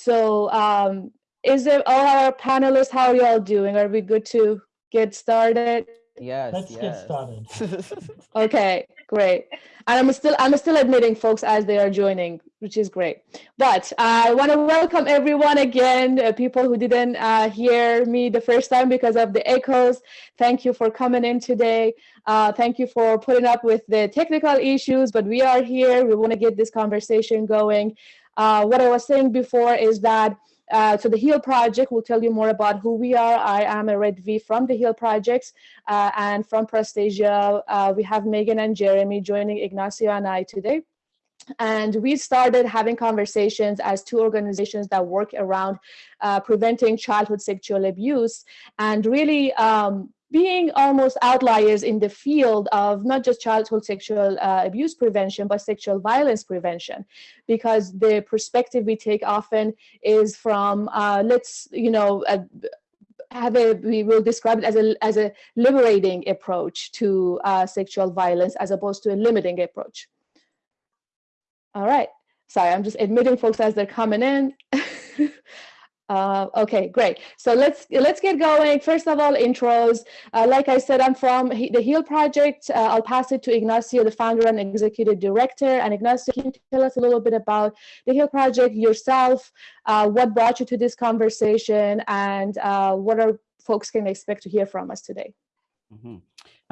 So um, is it all our panelists, how are you all doing? Are we good to get started? Yes, Let's yes. get started. Okay, great. And I'm still I'm still admitting folks as they are joining, which is great. But I want to welcome everyone again, uh, people who didn't uh, hear me the first time because of the echoes. Thank you for coming in today. Uh, thank you for putting up with the technical issues, but we are here. We want to get this conversation going. Uh, what I was saying before is that uh, so the HEAL project will tell you more about who we are. I am a Redvi from the HEAL projects uh, and from Prostasia. Uh, we have Megan and Jeremy joining Ignacio and I today. And we started having conversations as two organizations that work around uh, preventing childhood sexual abuse and really um, being almost outliers in the field of not just childhood sexual uh, abuse prevention, but sexual violence prevention, because the perspective we take often is from, uh, let's, you know, uh, have a, we will describe it as a, as a liberating approach to uh, sexual violence as opposed to a limiting approach. All right, sorry, I'm just admitting folks as they're coming in. Uh, okay, great. So let's let's get going. First of all, intros. Uh, like I said, I'm from the HEAL Project. Uh, I'll pass it to Ignacio, the founder and executive director. And Ignacio, can you tell us a little bit about the HEAL Project, yourself, uh, what brought you to this conversation, and uh, what are folks can expect to hear from us today? Mm -hmm.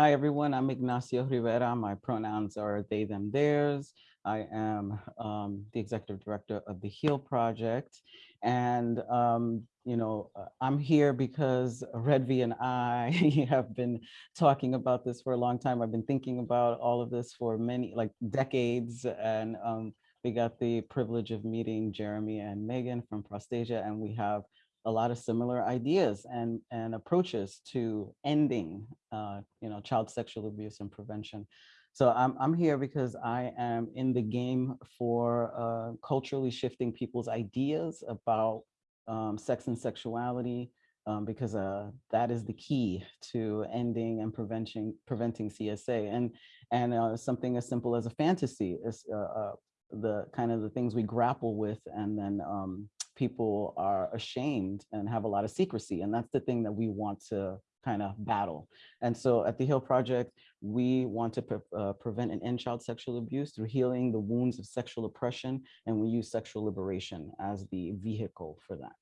Hi, everyone. I'm Ignacio Rivera. My pronouns are they, them, theirs. I am um, the executive director of the HEAL Project. And, um, you know, uh, I'm here because Redvi and I have been talking about this for a long time. I've been thinking about all of this for many, like decades. And um, we got the privilege of meeting Jeremy and Megan from Prostasia, and we have a lot of similar ideas and, and approaches to ending, uh, you know, child sexual abuse and prevention. So I'm, I'm here because I am in the game for uh, culturally shifting people's ideas about um, sex and sexuality, um, because uh, that is the key to ending and preventing preventing CSA. And and uh, something as simple as a fantasy is uh, uh, the kind of the things we grapple with, and then um, people are ashamed and have a lot of secrecy, and that's the thing that we want to kind of battle. And so at the HEAL Project, we want to pre uh, prevent and end child sexual abuse through healing the wounds of sexual oppression, and we use sexual liberation as the vehicle for that.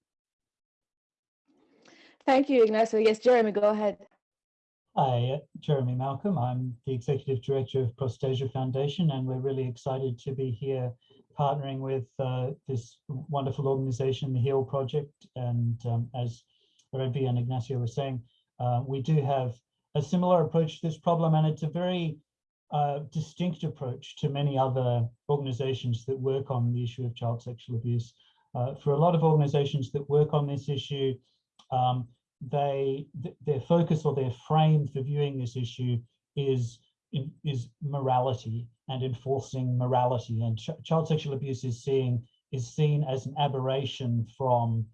Thank you, Ignacio. Yes, Jeremy, go ahead. Hi, Jeremy Malcolm. I'm the Executive Director of Prostasia Foundation, and we're really excited to be here partnering with uh, this wonderful organization, the HEAL Project. And um, as Redvi and Ignacio were saying, uh, we do have a similar approach to this problem, and it's a very uh, distinct approach to many other organizations that work on the issue of child sexual abuse. Uh, for a lot of organizations that work on this issue, um, they th their focus or their frame for viewing this issue is in, is morality and enforcing morality and ch child sexual abuse is seen is seen as an aberration from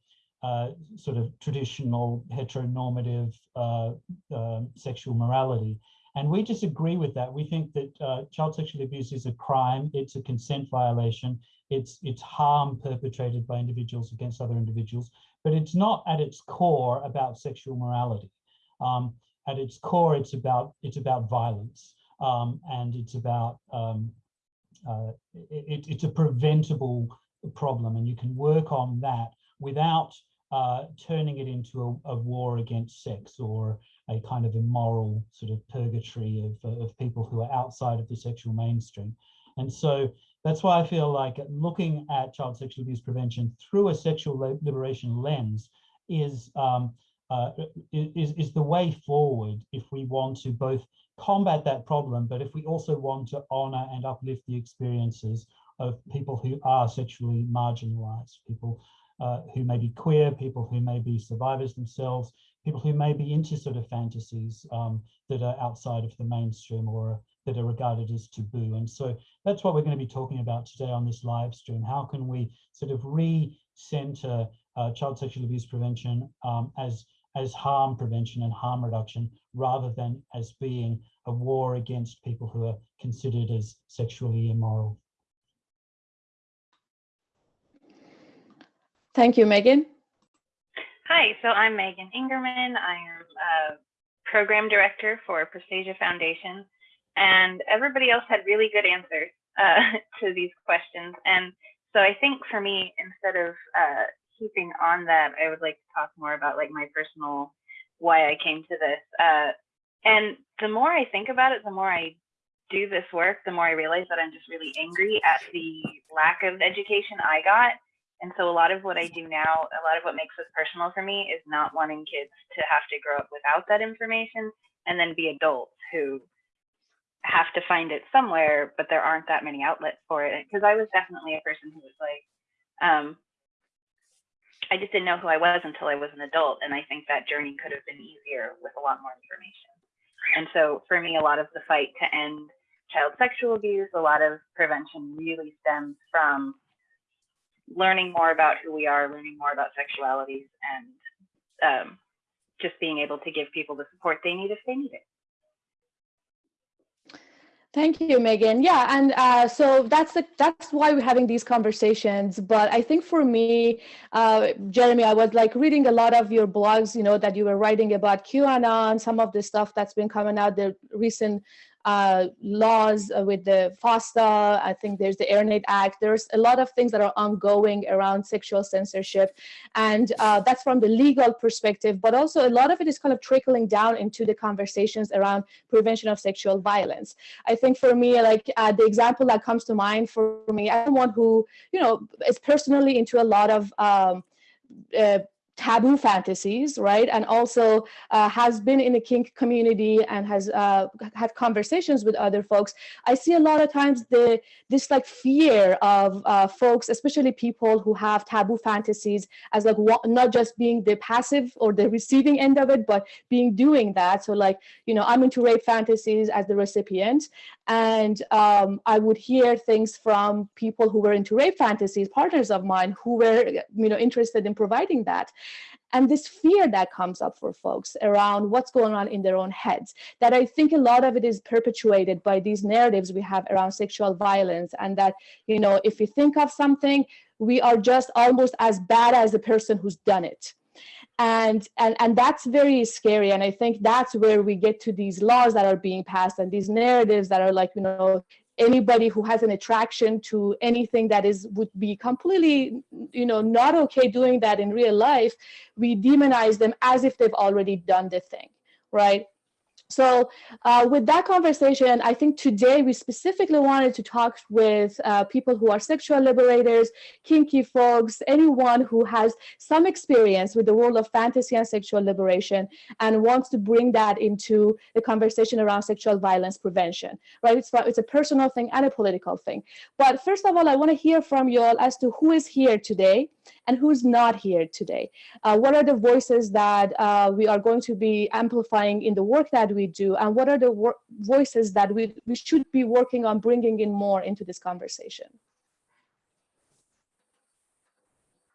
sort of traditional heteronormative uh, uh, sexual morality. And we disagree with that. We think that uh, child sexual abuse is a crime, it's a consent violation, it's, it's harm perpetrated by individuals against other individuals, but it's not at its core about sexual morality. Um, at its core, it's about, it's about violence um, and it's about, um, uh, it, it's a preventable problem and you can work on that without uh, turning it into a, a, war against sex or a kind of immoral sort of purgatory of, uh, of people who are outside of the sexual mainstream. And so that's why I feel like looking at child sexual abuse prevention through a sexual liberation lens is, um, uh, is, is the way forward if we want to both combat that problem, but if we also want to honor and uplift the experiences of people who are sexually marginalized, people uh, who may be queer, people who may be survivors themselves, people who may be into sort of fantasies um, that are outside of the mainstream or that are regarded as taboo. And so that's what we're going to be talking about today on this live stream. How can we sort of re-center uh, child sexual abuse prevention um, as, as harm prevention and harm reduction rather than as being a war against people who are considered as sexually immoral. Thank you, Megan. Hi, so I'm Megan Ingerman. I am a program director for Prostasia Foundation, and everybody else had really good answers uh, to these questions. And so I think for me, instead of uh, keeping on that, I would like to talk more about like my personal why I came to this. Uh, and the more I think about it, the more I do this work, the more I realize that I'm just really angry at the lack of education I got and so a lot of what I do now, a lot of what makes this personal for me is not wanting kids to have to grow up without that information and then be adults who have to find it somewhere, but there aren't that many outlets for it. Because I was definitely a person who was like, um, I just didn't know who I was until I was an adult. And I think that journey could have been easier with a lot more information. And so for me, a lot of the fight to end child sexual abuse, a lot of prevention really stems from learning more about who we are, learning more about sexualities, and um, just being able to give people the support they need if they need it. Thank you, Megan. Yeah, and uh, so that's the that's why we're having these conversations. But I think for me, uh, Jeremy, I was like reading a lot of your blogs, you know, that you were writing about QAnon, some of the stuff that's been coming out, the recent uh, laws uh, with the FOSTA. I think there's the EARN IT Act. There's a lot of things that are ongoing around sexual censorship. And uh, that's from the legal perspective, but also a lot of it is kind of trickling down into the conversations around prevention of sexual violence. I think for me, like uh, the example that comes to mind for me, I'm one who, you know, is personally into a lot of um, uh, taboo fantasies, right? And also uh, has been in the kink community and has uh, had conversations with other folks. I see a lot of times the this like fear of uh, folks, especially people who have taboo fantasies, as like not just being the passive or the receiving end of it, but being doing that. So like you know, I'm into rape fantasies as the recipient, and um, I would hear things from people who were into rape fantasies, partners of mine, who were you know interested in providing that. And this fear that comes up for folks around what's going on in their own heads that i think a lot of it is perpetuated by these narratives we have around sexual violence and that you know if you think of something we are just almost as bad as the person who's done it and and and that's very scary. And i think that's where we get to these laws that are being passed and these narratives that are like you know anybody who has an attraction to anything that is would be completely you know not okay doing that in real life we demonize them as if they've already done the thing right so uh, with that conversation, I think today we specifically wanted to talk with uh, people who are sexual liberators, kinky folks, anyone who has some experience with the world of fantasy and sexual liberation and wants to bring that into the conversation around sexual violence prevention, right? It's, it's a personal thing and a political thing. But first of all, I wanna hear from you all as to who is here today and who's not here today. Uh, what are the voices that uh, we are going to be amplifying in the work that we do, and what are the voices that we, we should be working on bringing in more into this conversation?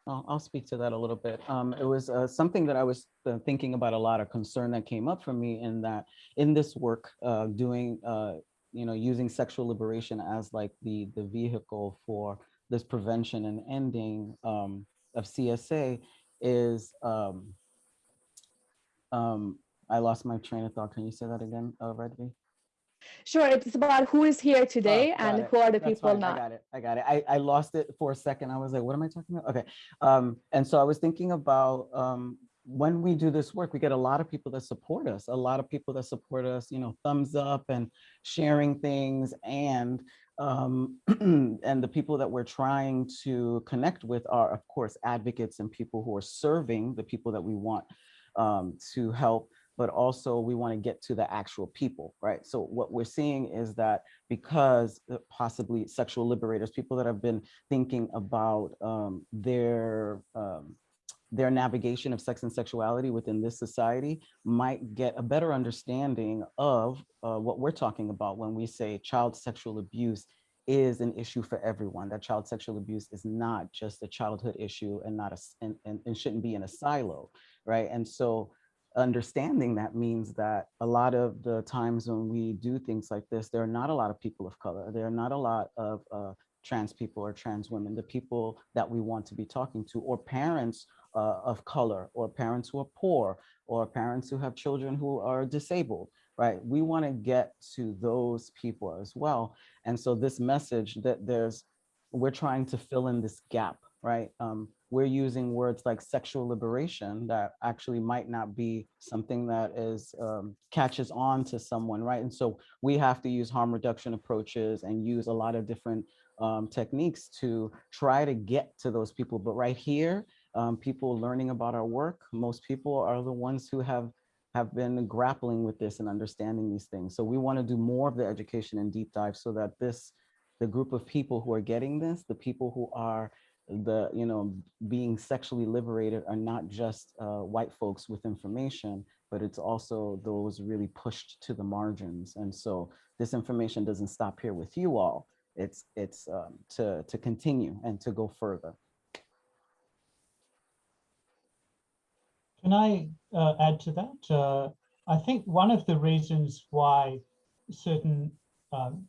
I'll speak to that a little bit. Um, it was uh, something that I was uh, thinking about a lot, of concern that came up for me in that in this work, uh, doing, uh, you know, using sexual liberation as like the, the vehicle for this prevention and ending um, of CSA is, um, um, I lost my train of thought. Can you say that again, uh, Redvi? Sure, it's about who is here today Oh, and it. who are the That's people fine. I got it. I got it. I, I lost it for a second. I was like, what am I talking about? Okay. Um, and so I was thinking about um, when we do this work, we get a lot of people that support us, a lot of people that support us, you know, thumbs up and sharing things and um, and the people that we're trying to connect with are, of course, advocates and people who are serving the people that we want um, to help, but also we want to get to the actual people, right? So what we're seeing is that because uh, possibly sexual liberators, people that have been thinking about um, their um, their navigation of sex and sexuality within this society might get a better understanding of uh, what we're talking about when we say child sexual abuse is an issue for everyone, that child sexual abuse is not just a childhood issue and not a, and, and, and shouldn't be in a silo, right? And so understanding that means that a lot of the times when we do things like this, there are not a lot of people of color, there are not a lot of uh, trans people or trans women, the people that we want to be talking to, or parents uh, of color, or parents who are poor, or parents who have children who are disabled, right? We want to get to those people as well. And so this message that there's, we're trying to fill in this gap, right? Um, we're using words like sexual liberation that actually might not be something that is um, catches on to someone, right? And so we have to use harm reduction approaches and use a lot of different um, techniques to try to get to those people. But right here, um, people learning about our work, most people are the ones who have have been grappling with this and understanding these things. So we want to do more of the education and deep dive so that this, the group of people who are getting this, the people who are the, you know, being sexually liberated are not just uh, white folks with information, but it's also those really pushed to the margins. And so this information doesn't stop here with you all. It's, it's um, to, to continue and to go further. Can I uh, add to that? Uh, I think one of the reasons why certain um,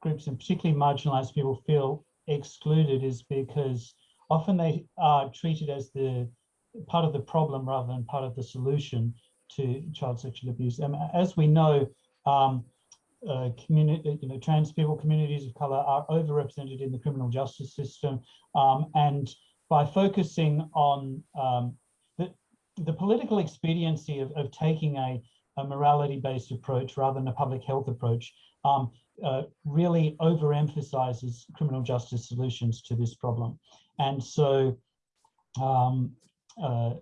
groups and particularly marginalized people feel excluded is because often they are treated as the part of the problem rather than part of the solution to child sexual abuse. And as we know, um, uh, community, you know, trans people, communities of color are overrepresented in the criminal justice system. Um, and by focusing on um, the, political expediency of, of taking a, a morality-based approach rather than a public health approach, um, uh, really overemphasizes criminal justice solutions to this problem. And so, um, uh,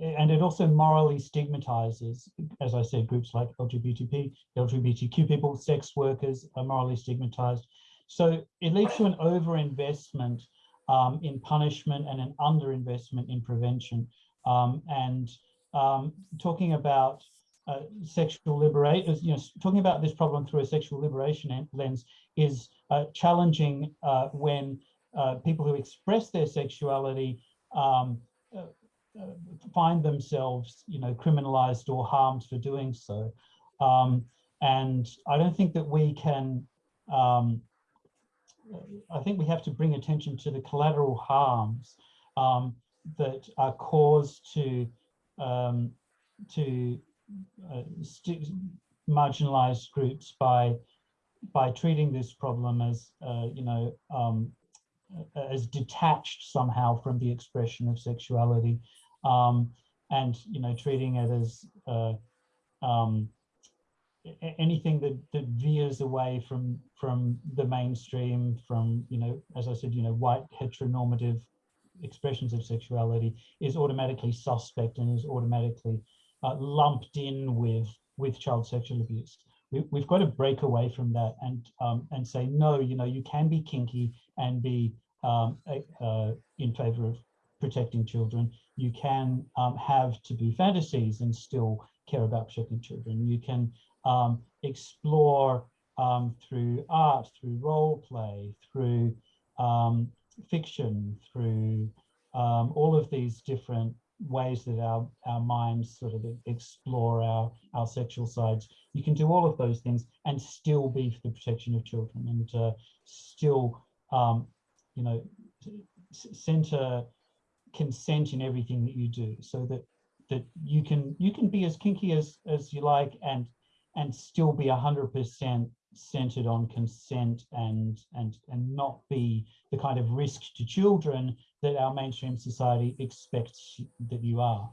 and it also morally stigmatizes, as I said, groups like LGBTP, LGBTQ people, sex workers are morally stigmatized. So it leads to an overinvestment um, in punishment and an underinvestment in prevention. Um, and um, talking about uh, sexual liberation, you know, talking about this problem through a sexual liberation lens is uh, challenging uh, when uh, people who express their sexuality um, uh, uh, find themselves, you know, criminalized or harmed for doing so. Um, and I don't think that we can, um, I think we have to bring attention to the collateral harms um, that are caused to um, to uh, marginalized groups by by treating this problem as uh, you know um, as detached somehow from the expression of sexuality um, and you know treating it as uh, um, anything that that veers away from from the mainstream from you know as I said you know white heteronormative expressions of sexuality is automatically suspect and is automatically uh, lumped in with with child sexual abuse. We, have got to break away from that and um, and say no you know you can be kinky and be um, uh, in favor of protecting children. You can um, have taboo fantasies and still care about protecting children. You can um, explore um, through art through role play through um, fiction through all of these different ways that our, our minds sort of explore our, our sexual sides. You can do all of those things and still be for the protection of children and uh, still, um, you know, center consent in everything that you do so that that you can you can be as kinky as as you like and and still be a hundred percent centered on consent and and and not be the kind of risk to children that our mainstream society expects that you are?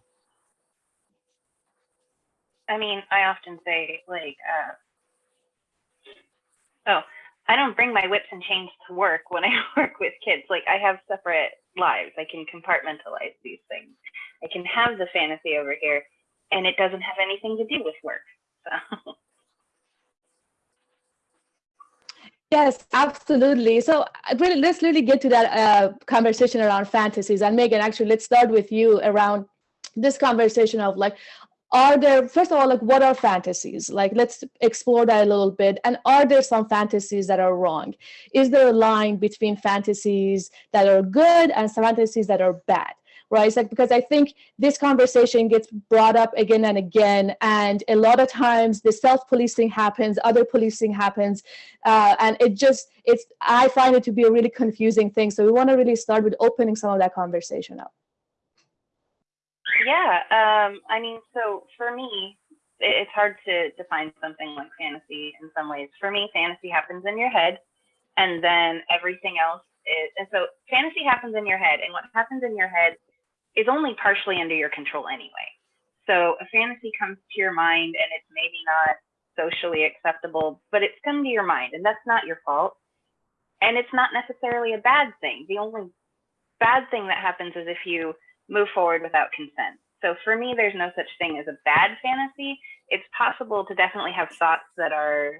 I mean, I often say like, uh, oh, I don't bring my whips and chains to work when I work with kids. Like I have separate lives. I can compartmentalize these things. I can have the fantasy over here and it doesn't have anything to do with work. So. Yes, absolutely. So really, let's really get to that uh, conversation around fantasies. And Megan, actually, let's start with you around this conversation of like, are there, first of all, like what are fantasies? Like, let's explore that a little bit. And are there some fantasies that are wrong? Is there a line between fantasies that are good and fantasies that are bad? Right? Like because I think this conversation gets brought up again and again, and a lot of times the self-policing happens, other policing happens, uh, and it just it's I find it to be a really confusing thing. So we want to really start with opening some of that conversation up. Yeah, um, I mean, so for me, it's hard to define something like fantasy in some ways. For me, fantasy happens in your head, and then everything else is. And so, fantasy happens in your head, and what happens in your head is only partially under your control anyway. So, a fantasy comes to your mind, and it's maybe not socially acceptable, but it's come to your mind, and that's not your fault. And it's not necessarily a bad thing. The only bad thing that happens is if you move forward without consent. So for me, there's no such thing as a bad fantasy. It's possible to definitely have thoughts that are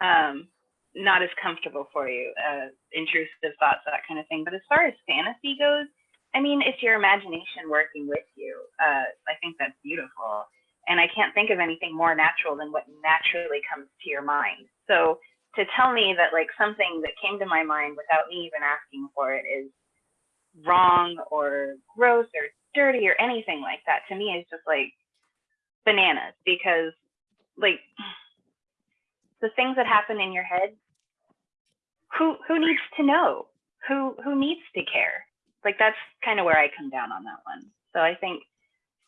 um, not as comfortable for you, uh, intrusive thoughts, that kind of thing. But as far as fantasy goes, I mean, it's your imagination working with you. Uh, I think that's beautiful. And I can't think of anything more natural than what naturally comes to your mind. So to tell me that like something that came to my mind without me even asking for it is wrong or gross or dirty or anything like that to me is just like bananas because like the things that happen in your head who who needs to know who who needs to care like that's kind of where i come down on that one so i think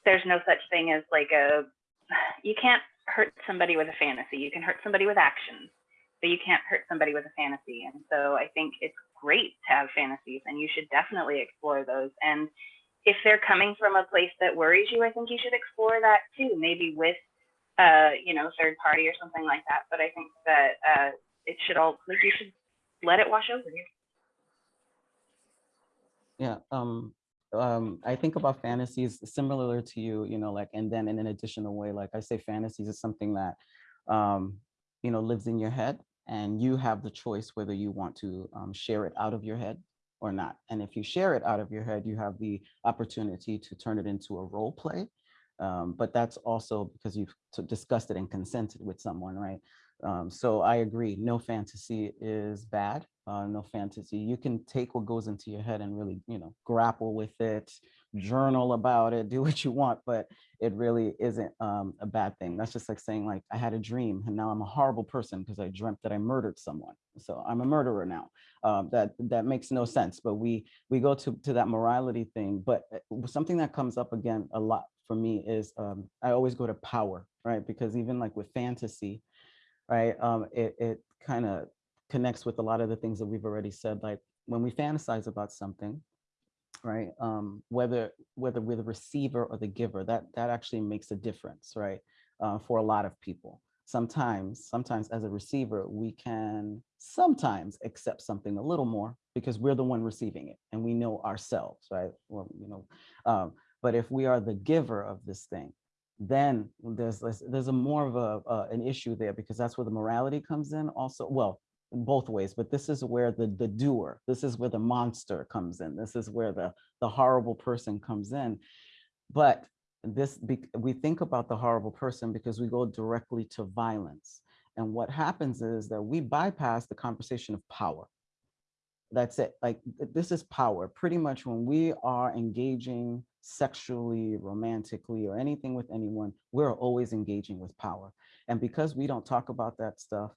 there's no such thing as like a you can't hurt somebody with a fantasy you can hurt somebody with actions but you can't hurt somebody with a fantasy and so i think it's great to have fantasies and you should definitely explore those and if they're coming from a place that worries you, I think you should explore that too, maybe with, uh, you know, third party or something like that. But I think that uh, it should all, like, you should let it wash over you. Yeah, um, um, I think about fantasies similar to you, you know, like, and then in an additional way, like I say, fantasies is something that, um, you know, lives in your head and you have the choice whether you want to um, share it out of your head or not. And if you share it out of your head, you have the opportunity to turn it into a role play. Um, but that's also because you've discussed it and consented with someone, right? Um, so I agree, no fantasy is bad, uh, no fantasy. You can take what goes into your head and really, you know, grapple with it, journal about it, do what you want, but it really isn't um, a bad thing. That's just like saying like, I had a dream and now I'm a horrible person because I dreamt that I murdered someone. So I'm a murderer now. Um, that that makes no sense, but we we go to, to that morality thing. But uh, something that comes up again a lot for me is um, I always go to power, right? Because even like with fantasy, right, um, it, it kind of connects with a lot of the things that we've already said, like when we fantasize about something, right? Um, whether whether we're the receiver or the giver, that that actually makes a difference, right? Uh, for a lot of people. Sometimes, sometimes as a receiver, we can sometimes accept something a little more because we're the one receiving it and we know ourselves, right? Well, you know, um, but if we are the giver of this thing, then there's there's a more of a uh, an issue there because that's where the morality comes in also well both ways, but this is where the, the doer, this is where the monster comes in. This is where the, the horrible person comes in. But this we think about the horrible person because we go directly to violence. And what happens is that we bypass the conversation of power. That's it. Like this is power. Pretty much when we are engaging sexually, romantically, or anything with anyone, we're always engaging with power. And because we don't talk about that stuff,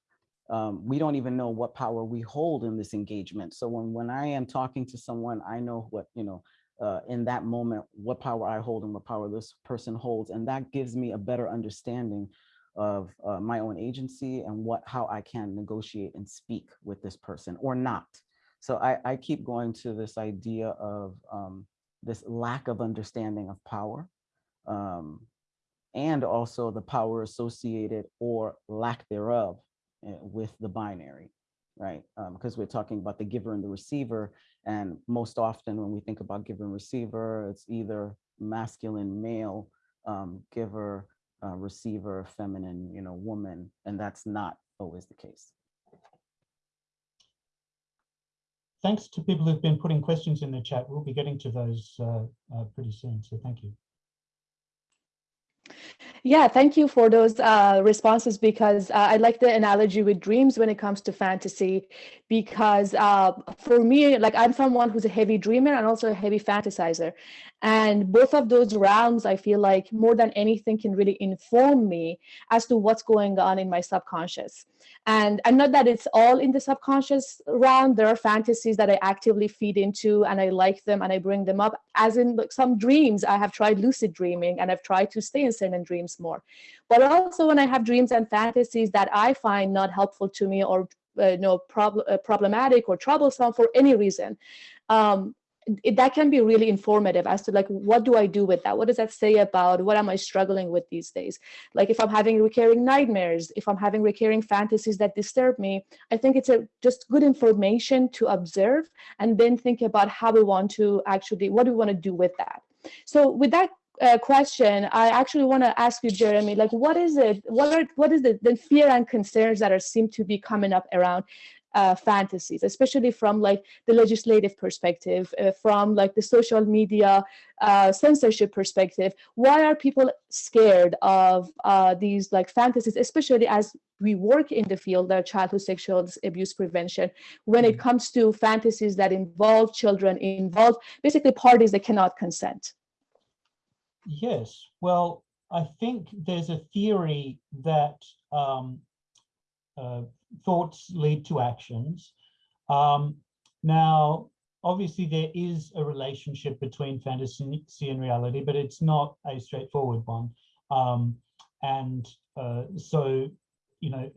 um, we don't even know what power we hold in this engagement. So when, when I am talking to someone, I know what, you know, uh, in that moment, what power I hold and what power this person holds. And that gives me a better understanding of uh, my own agency and what how I can negotiate and speak with this person or not. So I, I keep going to this idea of um, this lack of understanding of power um, and also the power associated or lack thereof Eh, with the binary, right? Because um, we're talking about the giver and the receiver. And most often when we think about giver and receiver, it's either masculine, male, um, giver, uh, receiver, feminine, you know, woman, and that's not always the case. Thanks to people who've been putting questions in the chat. We'll be getting to those uh, uh, pretty soon, so thank you. Yeah, thank you for those uh, responses because uh, I like the analogy with dreams when it comes to fantasy. Because uh, for me, like I'm someone who's a heavy dreamer and also a heavy fantasizer. And both of those realms, I feel like more than anything can really inform me as to what's going on in my subconscious. And, and not that it's all in the subconscious realm, there are fantasies that I actively feed into and I like them and I bring them up. As in like some dreams, I have tried lucid dreaming and I've tried to stay in certain dreams more. But also when I have dreams and fantasies that I find not helpful to me or uh, you know, prob uh, problematic or troublesome for any reason, um, it, that can be really informative as to like what do i do with that? What does that say about what am i struggling with these days? Like if i'm having recurring nightmares if i'm having recurring fantasies that disturb me i think it's a just good information to observe and then think about how we want to actually what do we want to do with that? So with that uh, question i actually want to ask you jeremy like what is it what are what is the, the fear and concerns that are seem to be coming up around uh, fantasies, especially from like the legislative perspective, uh, from like the social media uh, censorship perspective. Why are people scared of uh, these like fantasies, especially as we work in the field of childhood sexual abuse prevention, when it comes to fantasies that involve children, involve basically parties that cannot consent? Yes, well, I think there's a theory that um, uh, thoughts lead to actions. Um, now, obviously there is a relationship between fantasy and reality, but it's not a straightforward one. Um, and uh, so, you know,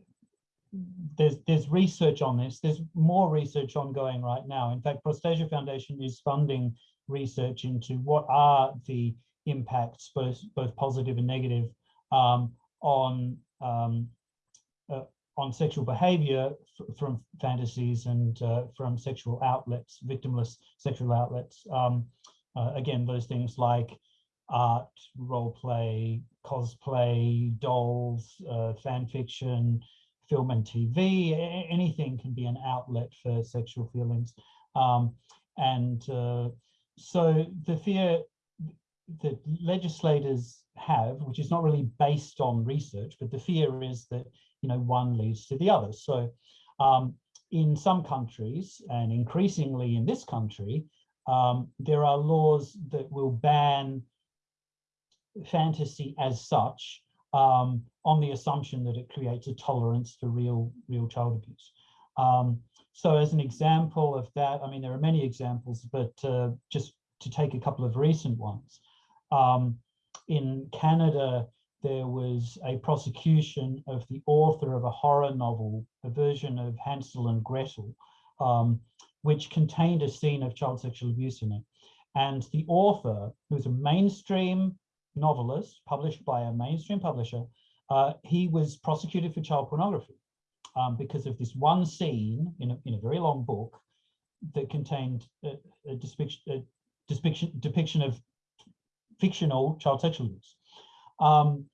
there's there's research on this. There's more research ongoing right now. In fact, Prostasia Foundation is funding research into what are the impacts, both both positive and negative, um, on um, uh, on sexual behavior from fantasies and uh, from sexual outlets, victimless sexual outlets. Um, uh, again, those things like art, role play, cosplay, dolls, uh, fan fiction, film and TV, anything can be an outlet for sexual feelings. Um, and uh, so the fear that legislators have, which is not really based on research, but the fear is that you know, one leads to the other. So um, in some countries, and increasingly in this country, um, there are laws that will ban fantasy as such um, on the assumption that it creates a tolerance for real, real child abuse. Um, so as an example of that, I mean, there are many examples, but uh, just to take a couple of recent ones. Um, in Canada, there was a prosecution of the author of a horror novel, a version of Hansel and Gretel, um, which contained a scene of child sexual abuse in it. And the author, who was a mainstream novelist published by a mainstream publisher, uh, he was prosecuted for child pornography um, because of this one scene in a, in a very long book that contained a, a, depiction, a depiction, depiction of fictional child sexual abuse. Um,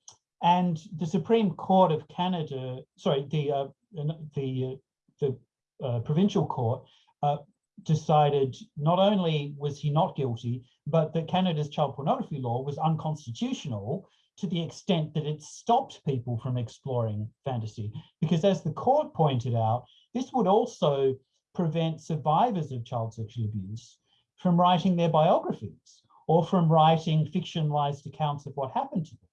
and the Supreme Court of Canada, sorry, the uh, the uh, the uh, provincial court uh, decided not only was he not guilty, but that Canada's child pornography law was unconstitutional to the extent that it stopped people from exploring fantasy. Because as the court pointed out, this would also prevent survivors of child sexual abuse from writing their biographies or from writing fictionalized accounts of what happened to them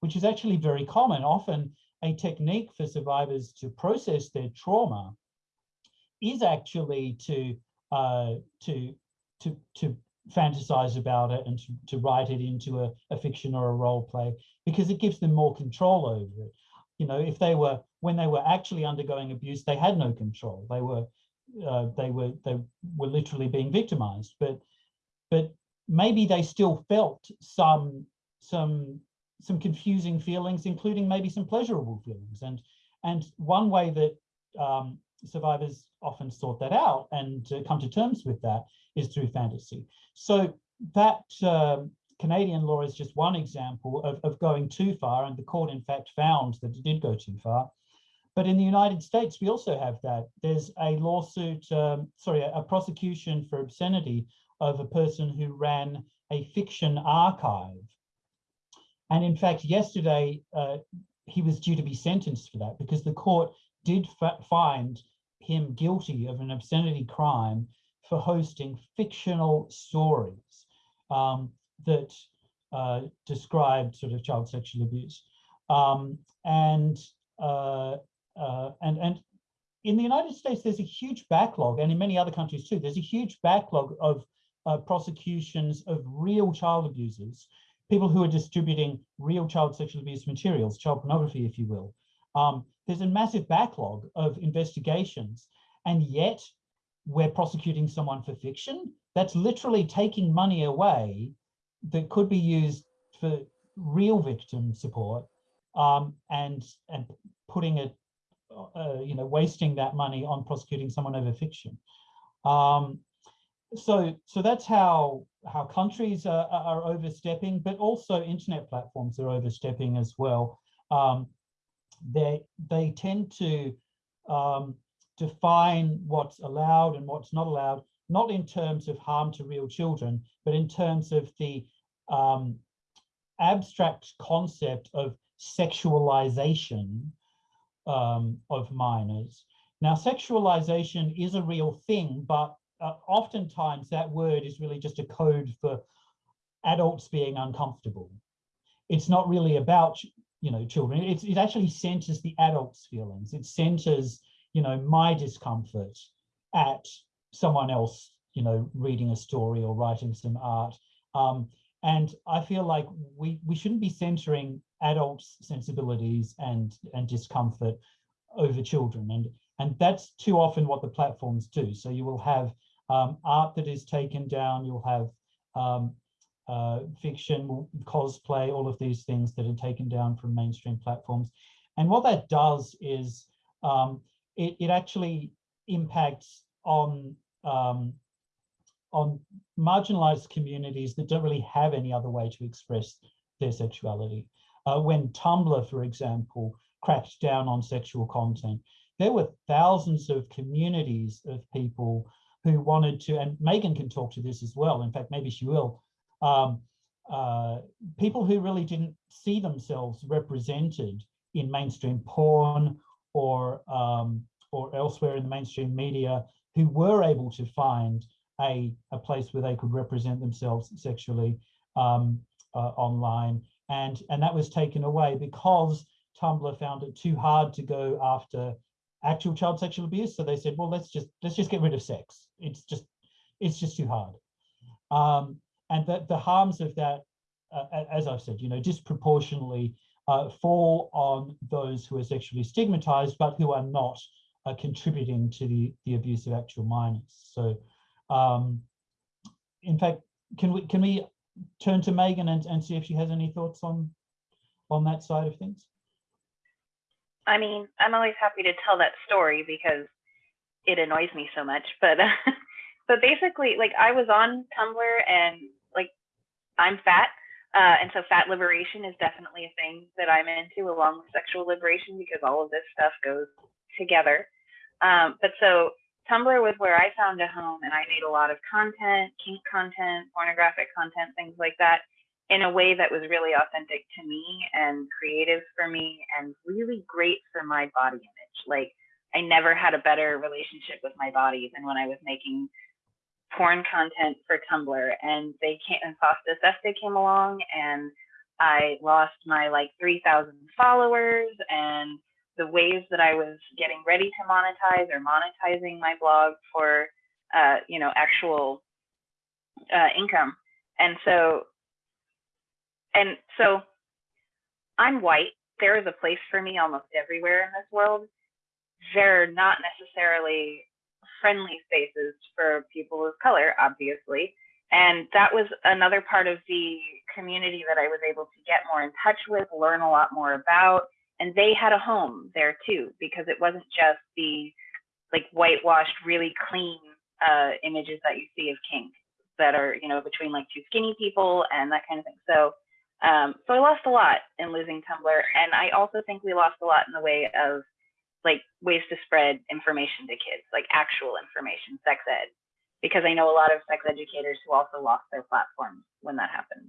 which is actually very common. Often a technique for survivors to process their trauma is actually to uh, to to to fantasize about it and to, to write it into a, a fiction or a role play because it gives them more control over it. You know, if they were when they were actually undergoing abuse, they had no control. They were uh, they were they were literally being victimized. But but maybe they still felt some some some confusing feelings, including maybe some pleasurable feelings. And, and one way that um, survivors often sort that out and uh, come to terms with that is through fantasy. So that uh, Canadian law is just one example of, of going too far, and the court in fact found that it did go too far. But in the United States, we also have that. There's a lawsuit, um, sorry, a, a prosecution for obscenity of a person who ran a fiction archive And in fact, yesterday, uh, he was due to be sentenced for that because the court did find him guilty of an obscenity crime for hosting fictional stories um, that uh, described sort of child sexual abuse. Um, and, uh, uh, and, and in the United States, there's a huge backlog, and in many other countries too, there's a huge backlog of uh, prosecutions of real child abusers, people who are distributing real child sexual abuse materials, child pornography, if you will. Um, there's a massive backlog of investigations, and yet we're prosecuting someone for fiction. That's literally taking money away that could be used for real victim support um, and and putting it, uh, you know, wasting that money on prosecuting someone over fiction. Um, so so that's how how countries are, are, overstepping, but also internet platforms are overstepping as well. Um, they they tend to um, define what's allowed and what's not allowed, not in terms of harm to real children, but in terms of the um, abstract concept of sexualization um, of minors. Now, sexualization is a real thing, but uh, oftentimes that word is really just a code for adults being uncomfortable. It's not really about, you know, children. It's, it actually centers the adult's feelings. It centers, you know, my discomfort at someone else, you know, reading a story or writing some art. Um, and I feel like we, we shouldn't be centering adults' sensibilities and, and discomfort over children. And, and that's too often what the platforms do. So you will have um, art that is taken down, you'll have um, uh, fiction, cosplay, all of these things that are taken down from mainstream platforms. And what that does is um, it, it actually impacts on um, on marginalized communities that don't really have any other way to express their sexuality. Uh, when Tumblr, for example, cracked down on sexual content, there were thousands of communities of people who wanted to, and Megan can talk to this as well, in fact, maybe she will, um, uh, people who really didn't see themselves represented in mainstream porn or, um, or elsewhere in the mainstream media who were able to find a, a place where they could represent themselves sexually um, uh, online. And, and that was taken away because Tumblr found it too hard to go after actual child sexual abuse. So they said, well, let's just let's just get rid of sex. It's just it's just too hard. Um, and that the harms of that, uh, as I've said, you know, disproportionately uh, fall on those who are sexually stigmatized, but who are not uh, contributing to the, the abuse of actual minors. So um, in fact, can we can we turn to Megan and, and see if she has any thoughts on on that side of things? I mean, I'm always happy to tell that story because it annoys me so much. But but basically, like I was on Tumblr and like I'm fat, uh, and so fat liberation is definitely a thing that I'm into, along with sexual liberation, because all of this stuff goes together. Um, but so Tumblr was where I found a home and I made a lot of content, kink content, pornographic content, things like that in a way that was really authentic to me and creative for me and really great for my body image. Like I never had a better relationship with my body than when I was making porn content for Tumblr and they came and FOSTA SESTA came along and I lost my like 3,000 followers and the ways that I was getting ready to monetize or monetizing my blog for, uh, you know, actual uh, income. And so, and so I'm white. There is a place for me almost everywhere in this world. They're not necessarily friendly spaces for people of color, obviously. And that was another part of the community that I was able to get more in touch with, learn a lot more about, and they had a home there too because it wasn't just the like whitewashed really clean uh, images that you see of kink that are you know between like two skinny people and that kind of thing so um, so i lost a lot in losing tumblr and i also think we lost a lot in the way of like ways to spread information to kids like actual information sex ed because i know a lot of sex educators who also lost their platforms when that happened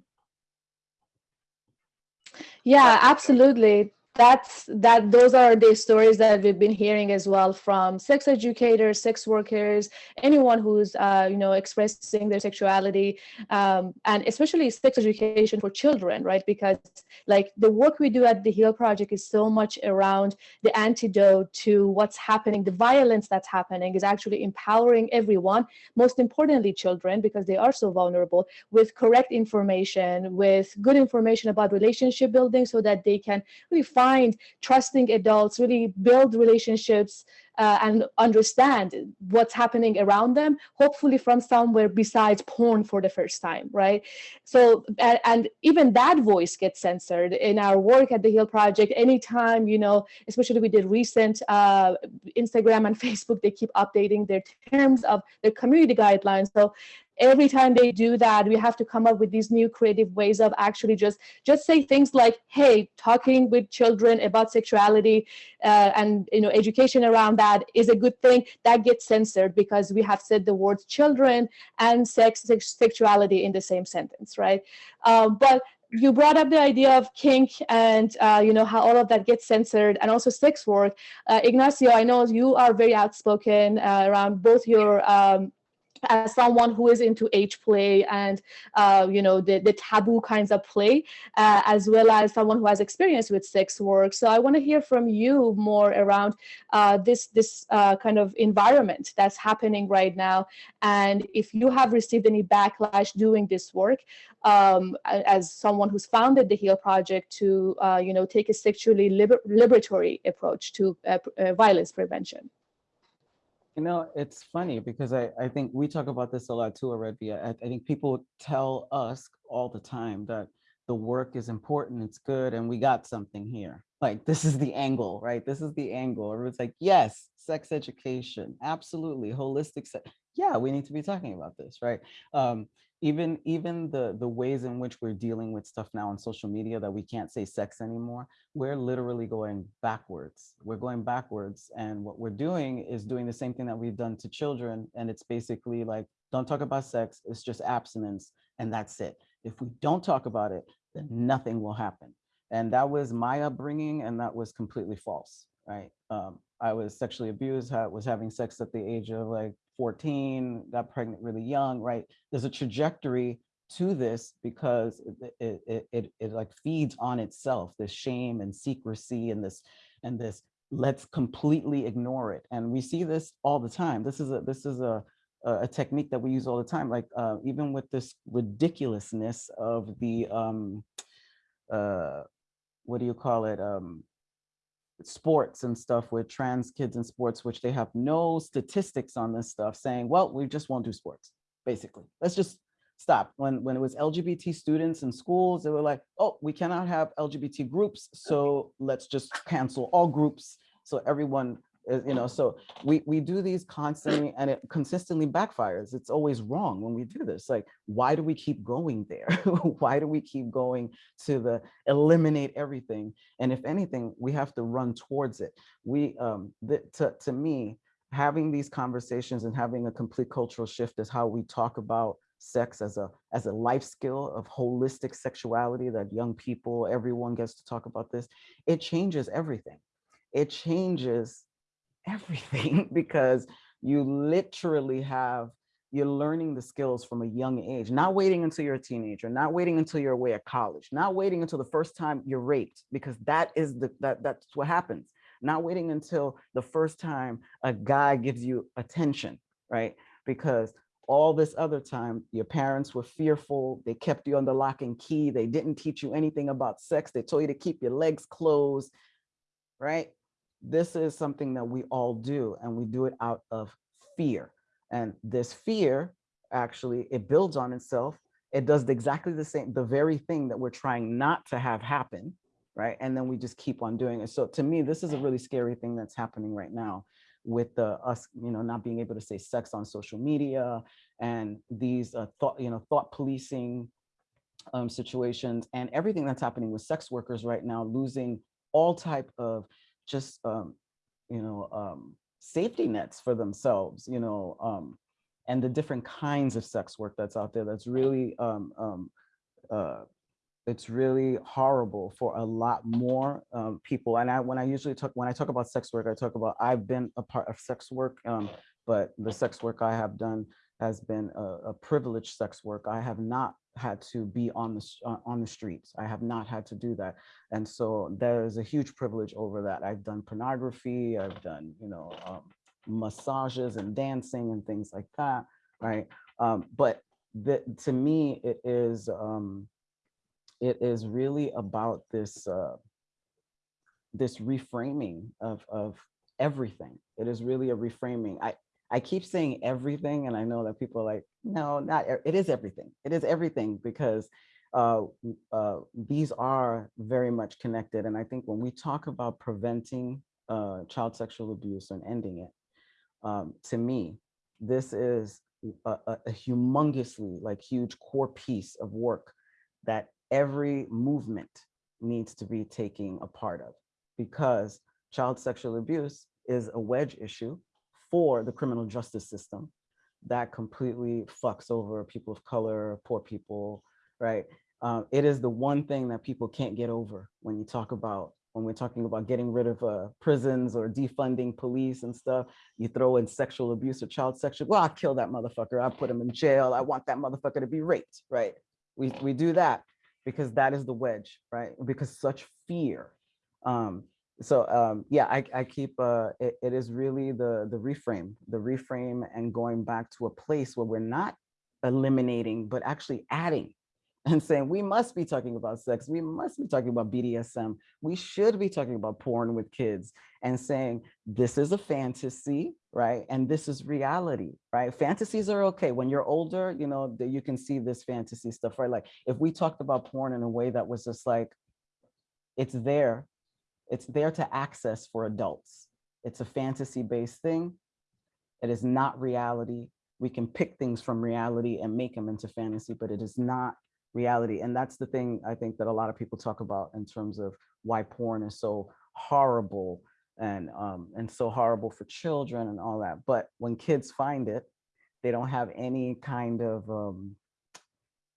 Yeah, absolutely. That's that. Those are the stories that we've been hearing as well from sex educators, sex workers, anyone who's uh, you know expressing their sexuality, um, and especially sex education for children, right? Because like the work we do at the Heal Project is so much around the antidote to what's happening, the violence that's happening is actually empowering everyone, most importantly children, because they are so vulnerable, with correct information, with good information about relationship building, so that they can really find trusting adults, really build relationships uh, and understand what's happening around them, hopefully from somewhere besides porn for the first time, right? So, and, and even that voice gets censored in our work at the Heal Project. Anytime, you know, especially with the recent uh, Instagram and Facebook, they keep updating their terms of their community guidelines. So every time they do that we have to come up with these new creative ways of actually just just say things like hey talking with children about sexuality uh, and you know education around that is a good thing that gets censored because we have said the words children and sex, sex sexuality in the same sentence right? Um, but you brought up the idea of kink and uh, you know how all of that gets censored and also sex work. Uh, ignacio i know you are very outspoken uh, around both your um, as someone who is into age play and uh, you know the, the taboo kinds of play uh, as well as someone who has experience with sex work. So i want to hear from you more around uh, this this uh, kind of environment that's happening right now. And if you have received any backlash doing this work um, as someone who's founded the heal project to uh, you know take a sexually liber liberatory approach to uh, violence prevention you know, it's funny because I, I think we talk about this a lot too, already. I, I think people tell us all the time that the work is important, it's good, and we got something here. Like this is the angle, right? This is the angle. Everyone's like, yes, sex education, absolutely, holistic sex. Yeah, we need to be talking about this, right? Um, even even the the ways in which we're dealing with stuff now on social media that we can't say sex anymore we're literally going backwards we're going backwards and what we're doing is doing the same thing that we've done to children and it's basically like don't talk about sex it's just abstinence and that's it if we don't talk about it then nothing will happen and that was my upbringing and that was completely false right um, i was sexually abused was having sex at the age of like 14, got pregnant really young, right? There's a trajectory to this because it, it, it, it, it like feeds on itself, this shame and secrecy and this, and this, let's completely ignore it. And we see this all the time. This is a, this is a, a technique that we use all the time, like uh, even with this ridiculousness of the, um, uh, what do you call it? Um, sports and stuff with trans kids in sports, which they have no statistics on this stuff saying, well, we just won't do sports, basically. Let's just stop. When, when it was LGBT students in schools, they were like, oh, we cannot have LGBT groups, so let's just cancel all groups so everyone you know, so we, we do these constantly and it consistently backfires. It's always wrong when we do this. Like, why do we keep going there? why do we keep going to the eliminate everything? And if anything, we have to run towards it. We, um, the, to, to me, having these conversations and having a complete cultural shift is how we talk about sex as a as a life skill of holistic sexuality that young people everyone gets to talk about this it changes everything it changes everything because you literally have you're learning the skills from a young age, not waiting until you're a teenager, not waiting until you're away at college, not waiting until the first time you're raped, because that is the that that's what happens. Not waiting until the first time a guy gives you attention, right? Because all this other time, your parents were fearful, they kept you under lock and key, they didn't teach you anything about sex, they told you to keep your legs closed, right? This is something that we all do and we do it out of fear. And this fear, actually, it builds on itself. It does exactly the same, the very thing that we're trying not to have happen, right? And then we just keep on doing it. So to me, this is a really scary thing that's happening right now with the us, you know, not being able to say sex on social media and these uh, thought, you know, thought policing um, situations and everything that's happening with sex workers right now, losing all type of just, um, you know, um, safety nets for themselves, you know, um, and the different kinds of sex work that's out there that's really um, um, uh, it's really horrible for a lot more um, people. And I, when I usually talk, when I talk about sex work, I talk about I've been a part of sex work, um, but the sex work I have done has been a, a privileged sex work. I have not had to be on the uh, on the streets. I have not had to do that, and so there is a huge privilege over that. I've done pornography. I've done you know um, massages and dancing and things like that, right? Um, but the, to me, it is um, it is really about this uh, this reframing of of everything. It is really a reframing. I I keep saying everything, and I know that people are like, no, not, it is everything. It is everything because uh, uh, these are very much connected. And I think when we talk about preventing uh, child sexual abuse and ending it, um, to me, this is a, a, humongously like huge core piece of work that every movement needs to be taking a part of because child sexual abuse is a wedge issue for the criminal justice system that completely fucks over people of color, poor people, right? Um, it is the one thing that people can't get over when you talk about, when we're talking about getting rid of uh, prisons or defunding police and stuff, you throw in sexual abuse or child sexual, well, I kill that motherfucker, I put him in jail, I want that motherfucker to be raped, right? We, we do that because that is the wedge, right? Because such fear um, so um, yeah, I, I keep, uh, it, it is really the, the reframe, the reframe and going back to a place where we're not eliminating, but actually adding and saying, we must be talking about sex. We must be talking about BDSM. We should be talking about porn with kids and saying, this is a fantasy, right? And this is reality, right? Fantasies are okay. When you're older, you know, that you can see this fantasy stuff, right? Like if we talked about porn in a way that was just like, it's there, it's there to access for adults. It's a fantasy-based thing. It is not reality. We can pick things from reality and make them into fantasy, but it is not reality. And that's the thing I think that a lot of people talk about in terms of why porn is so horrible and um, and so horrible for children and all that. But when kids find it, they don't have any kind of um,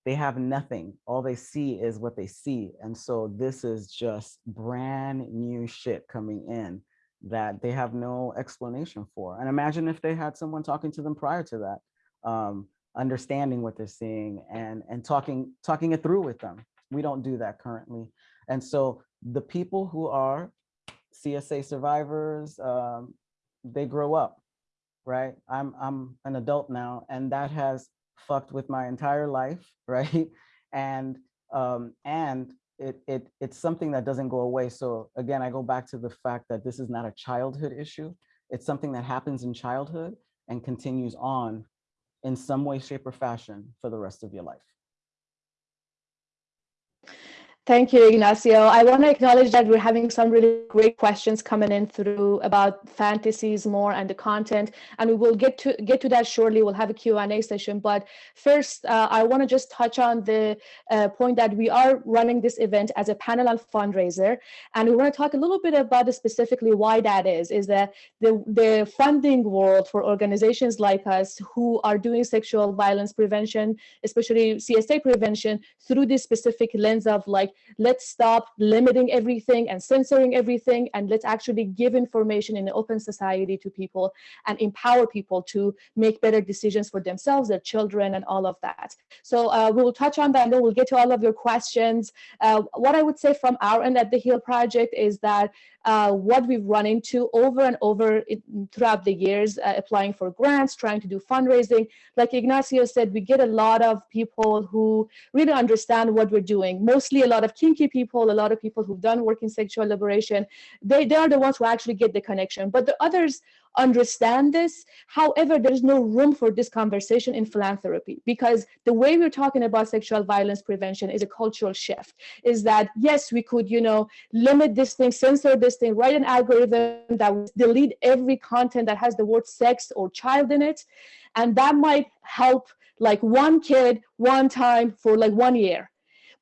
they have nothing. All they see is what they see. And so this is just brand new shit coming in that they have no explanation for. And imagine if they had someone talking to them prior to that, um, understanding what they're seeing and, and talking, talking it through with them. We don't do that currently. And so the people who are CSA survivors, um, they grow up, right? I'm, I'm an adult now, and that has fucked with my entire life, right? And um, and it, it it's something that doesn't go away. So again, I go back to the fact that this is not a childhood issue. It's something that happens in childhood and continues on in some way, shape, or fashion for the rest of your life. Thank you, Ignacio. I want to acknowledge that we're having some really great questions coming in through about fantasies more and the content, and we will get to get to that shortly. We'll have a Q&A session, but first, uh, I want to just touch on the uh, point that we are running this event as a panel and fundraiser, and we want to talk a little bit about specifically why that is, is that the, the funding world for organizations like us who are doing sexual violence prevention, especially CSA prevention, through this specific lens of like let's stop limiting everything and censoring everything and let's actually give information in an open society to people and empower people to make better decisions for themselves, their children, and all of that. So uh, we will touch on that and then we'll get to all of your questions. Uh, what I would say from our end at the HEAL Project is that uh, what we've run into over and over it, throughout the years, uh, applying for grants, trying to do fundraising. Like Ignacio said, we get a lot of people who really understand what we're doing, mostly a lot of kinky people, a lot of people who've done work in sexual liberation. They, they are the ones who actually get the connection. But the others understand this. However, there's no room for this conversation in philanthropy because the way we're talking about sexual violence prevention is a cultural shift. Is that yes, we could, you know, limit this thing, censor this thing, write an algorithm that would delete every content that has the word sex or child in it, and that might help like one kid one time for like one year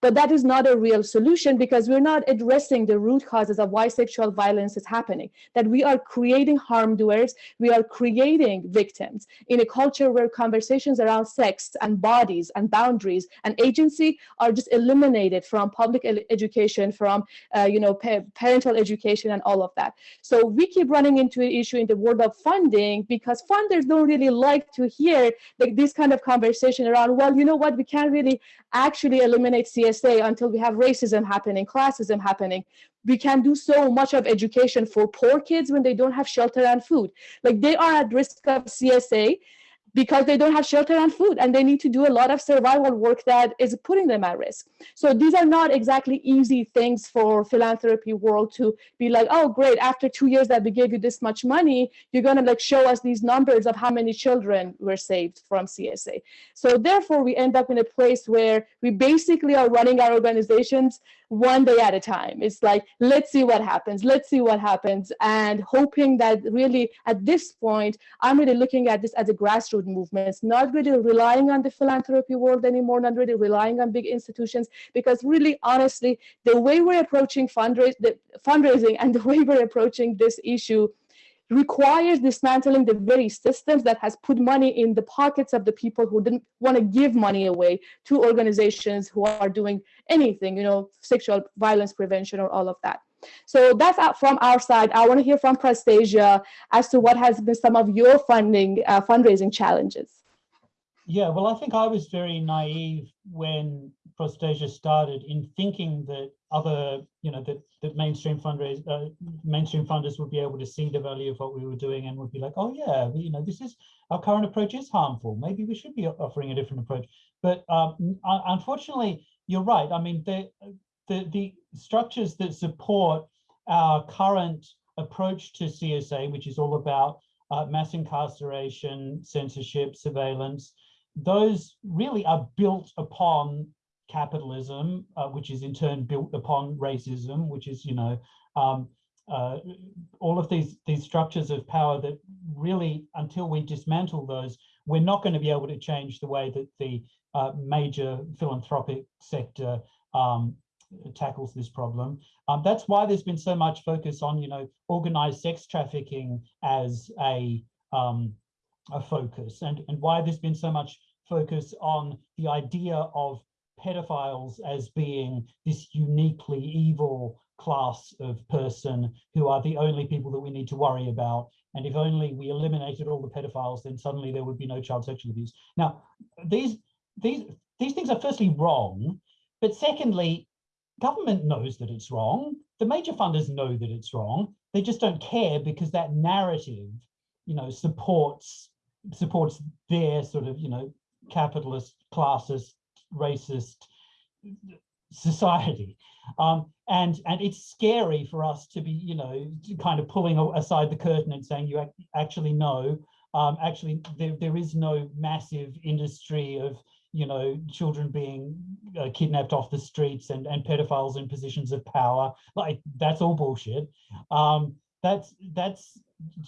But that is not a real solution because we're not addressing the root causes of why sexual violence is happening, that we are creating harm doers, we are creating victims in a culture where conversations around sex and bodies and boundaries and agency are just eliminated from public education, from uh, you know pa parental education and all of that. So we keep running into an issue in the world of funding because funders don't really like to hear like this kind of conversation around, well, you know what, we can't really actually eliminate CSA until we have racism happening, classism happening. We can do so much of education for poor kids when they don't have shelter and food. Like they are at risk of CSA because they don't have shelter and food and they need to do a lot of survival work that is putting them at risk. So these are not exactly easy things for philanthropy world to be like, oh, great, after two years that we gave you this much money, you're gonna like show us these numbers of how many children were saved from CSA. So therefore we end up in a place where we basically are running our organizations one day at a time. It's like, let's see what happens, let's see what happens, and hoping that really at this point, I'm really looking at this as a grassroots movement. It's not really relying on the philanthropy world anymore, not really relying on big institutions, because really, honestly, the way we're approaching fundraise, the fundraising and the way we're approaching this issue requires dismantling the very systems that has put money in the pockets of the people who didn't want to give money away to organizations who are doing anything, you know, sexual violence prevention or all of that. So that's from our side. I want to hear from Prostasia as to what has been some of your funding, uh, fundraising challenges. Yeah, well, I think I was very naive when Prostasia started in thinking that other, you know, that, that mainstream fundraise, uh, mainstream funders would be able to see the value of what we were doing and would be like, oh yeah, you know, this is our current approach is harmful. Maybe we should be offering a different approach. But um, unfortunately, you're right. I mean, the, the the structures that support our current approach to CSA, which is all about uh, mass incarceration, censorship, surveillance, those really are built upon capitalism, uh, which is in turn built upon racism, which is, you know, um, uh, all of these, these structures of power that really, until we dismantle those, we're not going to be able to change the way that the uh, major philanthropic sector um, tackles this problem. Um, that's why there's been so much focus on, you know, organized sex trafficking as a, um, a focus and, and why there's been so much focus on the idea of pedophiles as being this uniquely evil class of person who are the only people that we need to worry about. And if only we eliminated all the pedophiles, then suddenly there would be no child sexual abuse. Now, these, these, these things are firstly wrong, but secondly, government knows that it's wrong. The major funders know that it's wrong. They just don't care because that narrative, you know, supports supports their sort of, you know, capitalist, classist, racist society. Um, and and it's scary for us to be, you know, kind of pulling aside the curtain and saying you actually know, um, actually there, there is no massive industry of, you know, children being uh, kidnapped off the streets and, and pedophiles in positions of power. Like that's all bullshit. Um, that's that's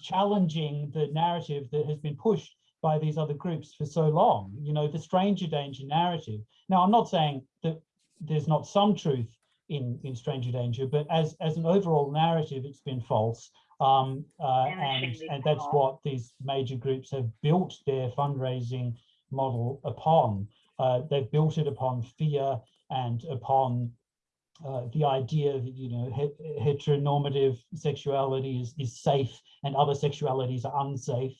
challenging the narrative that has been pushed by these other groups for so long, you know, the stranger danger narrative. Now, I'm not saying that there's not some truth in, in stranger danger, but as, as an overall narrative, it's been false. Um, uh, and, and that's what these major groups have built their fundraising model upon. Uh, they've built it upon fear and upon uh, the idea that you know heteronormative sexuality is, is safe and other sexualities are unsafe.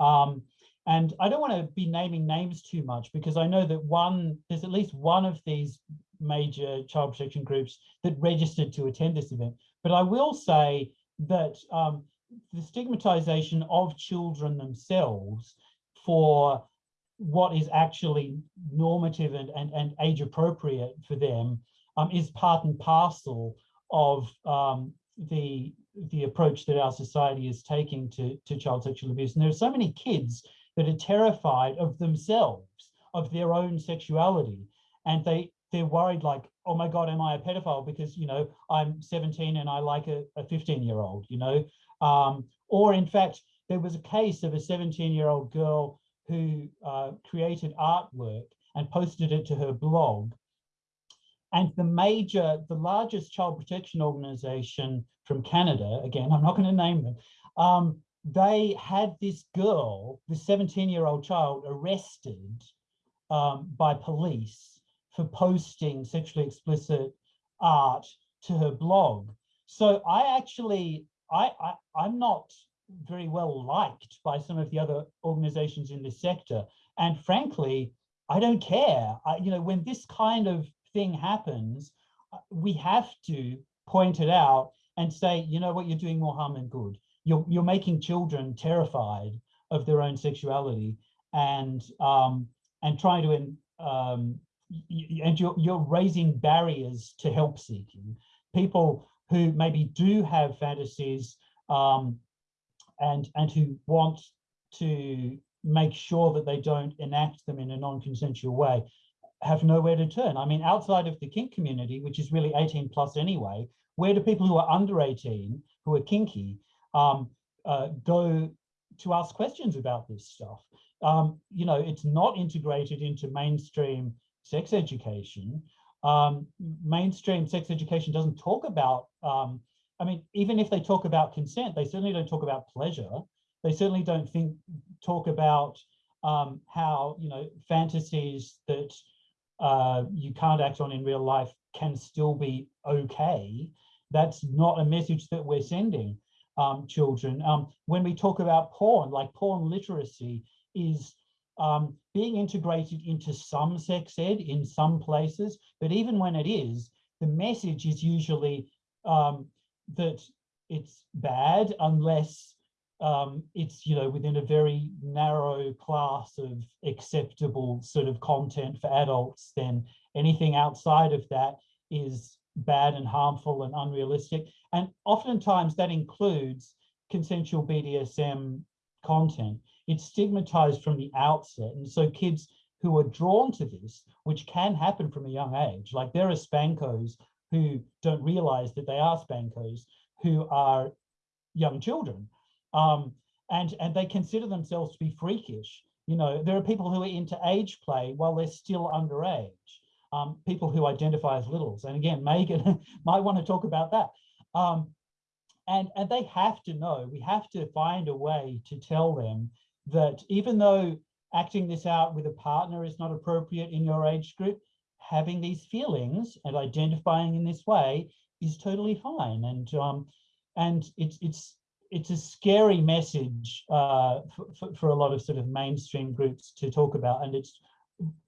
Um, and I don't want to be naming names too much because I know that one, there's at least one of these major child protection groups that registered to attend this event. But I will say that um, the stigmatization of children themselves for what is actually normative and, and, and age appropriate for them um, is part and parcel of um, the the approach that our society is taking to, to child sexual abuse. And there are so many kids that are terrified of themselves, of their own sexuality. And they, they're worried like, oh my God, am I a pedophile? Because, you know, I'm 17 and I like a, a 15 year old, you know? Um, or in fact, there was a case of a 17 year old girl who uh, created artwork and posted it to her blog. and the major, the largest child protection organization from Canada, again, I'm not going to name them, um, they had this girl, this 17 year old child arrested um, by police for posting sexually explicit art to her blog. So I actually, I, I, I'm not very well liked by some of the other organizations in this sector. And frankly, I don't care. I, you know, when this kind of thing happens, uh, we have to point it out and say, you know what, you're doing more harm than good. You're, you're making children terrified of their own sexuality and um, and trying to um, and you're, you're raising barriers to help seeking. People who maybe do have fantasies um, and, and who want to make sure that they don't enact them in a non-consensual way have nowhere to turn. I mean, outside of the kink community, which is really 18 plus anyway, where do people who are under 18, who are kinky, um, uh, go to ask questions about this stuff? Um, you know, it's not integrated into mainstream sex education. Um, mainstream sex education doesn't talk about, um, I mean, even if they talk about consent, they certainly don't talk about pleasure. They certainly don't think, talk about um, how, you know, fantasies that uh, you can't act on in real life can still be okay. That's not a message that we're sending um, children. Um, when we talk about porn, like porn literacy is um, being integrated into some sex ed in some places, but even when it is, the message is usually um, that it's bad unless um, it's, you know, within a very narrow class of acceptable sort of content for adults, then anything outside of that is bad and harmful and unrealistic. And oftentimes that includes consensual BDSM content it's stigmatized from the outset. And so kids who are drawn to this, which can happen from a young age, like there are spankos who don't realize that they are spankos, who are young children. Um, and, and they consider themselves to be freakish. You know, there are people who are into age play while they're still underage. Um, people who identify as littles. And again, Megan might want to talk about that. Um, and, and they have to know, we have to find a way to tell them that even though acting this out with a partner is not appropriate in your age group, having these feelings and identifying in this way is totally fine. And um, and it's it's it's a scary message uh, for, for a lot of sort of mainstream groups to talk about. And it's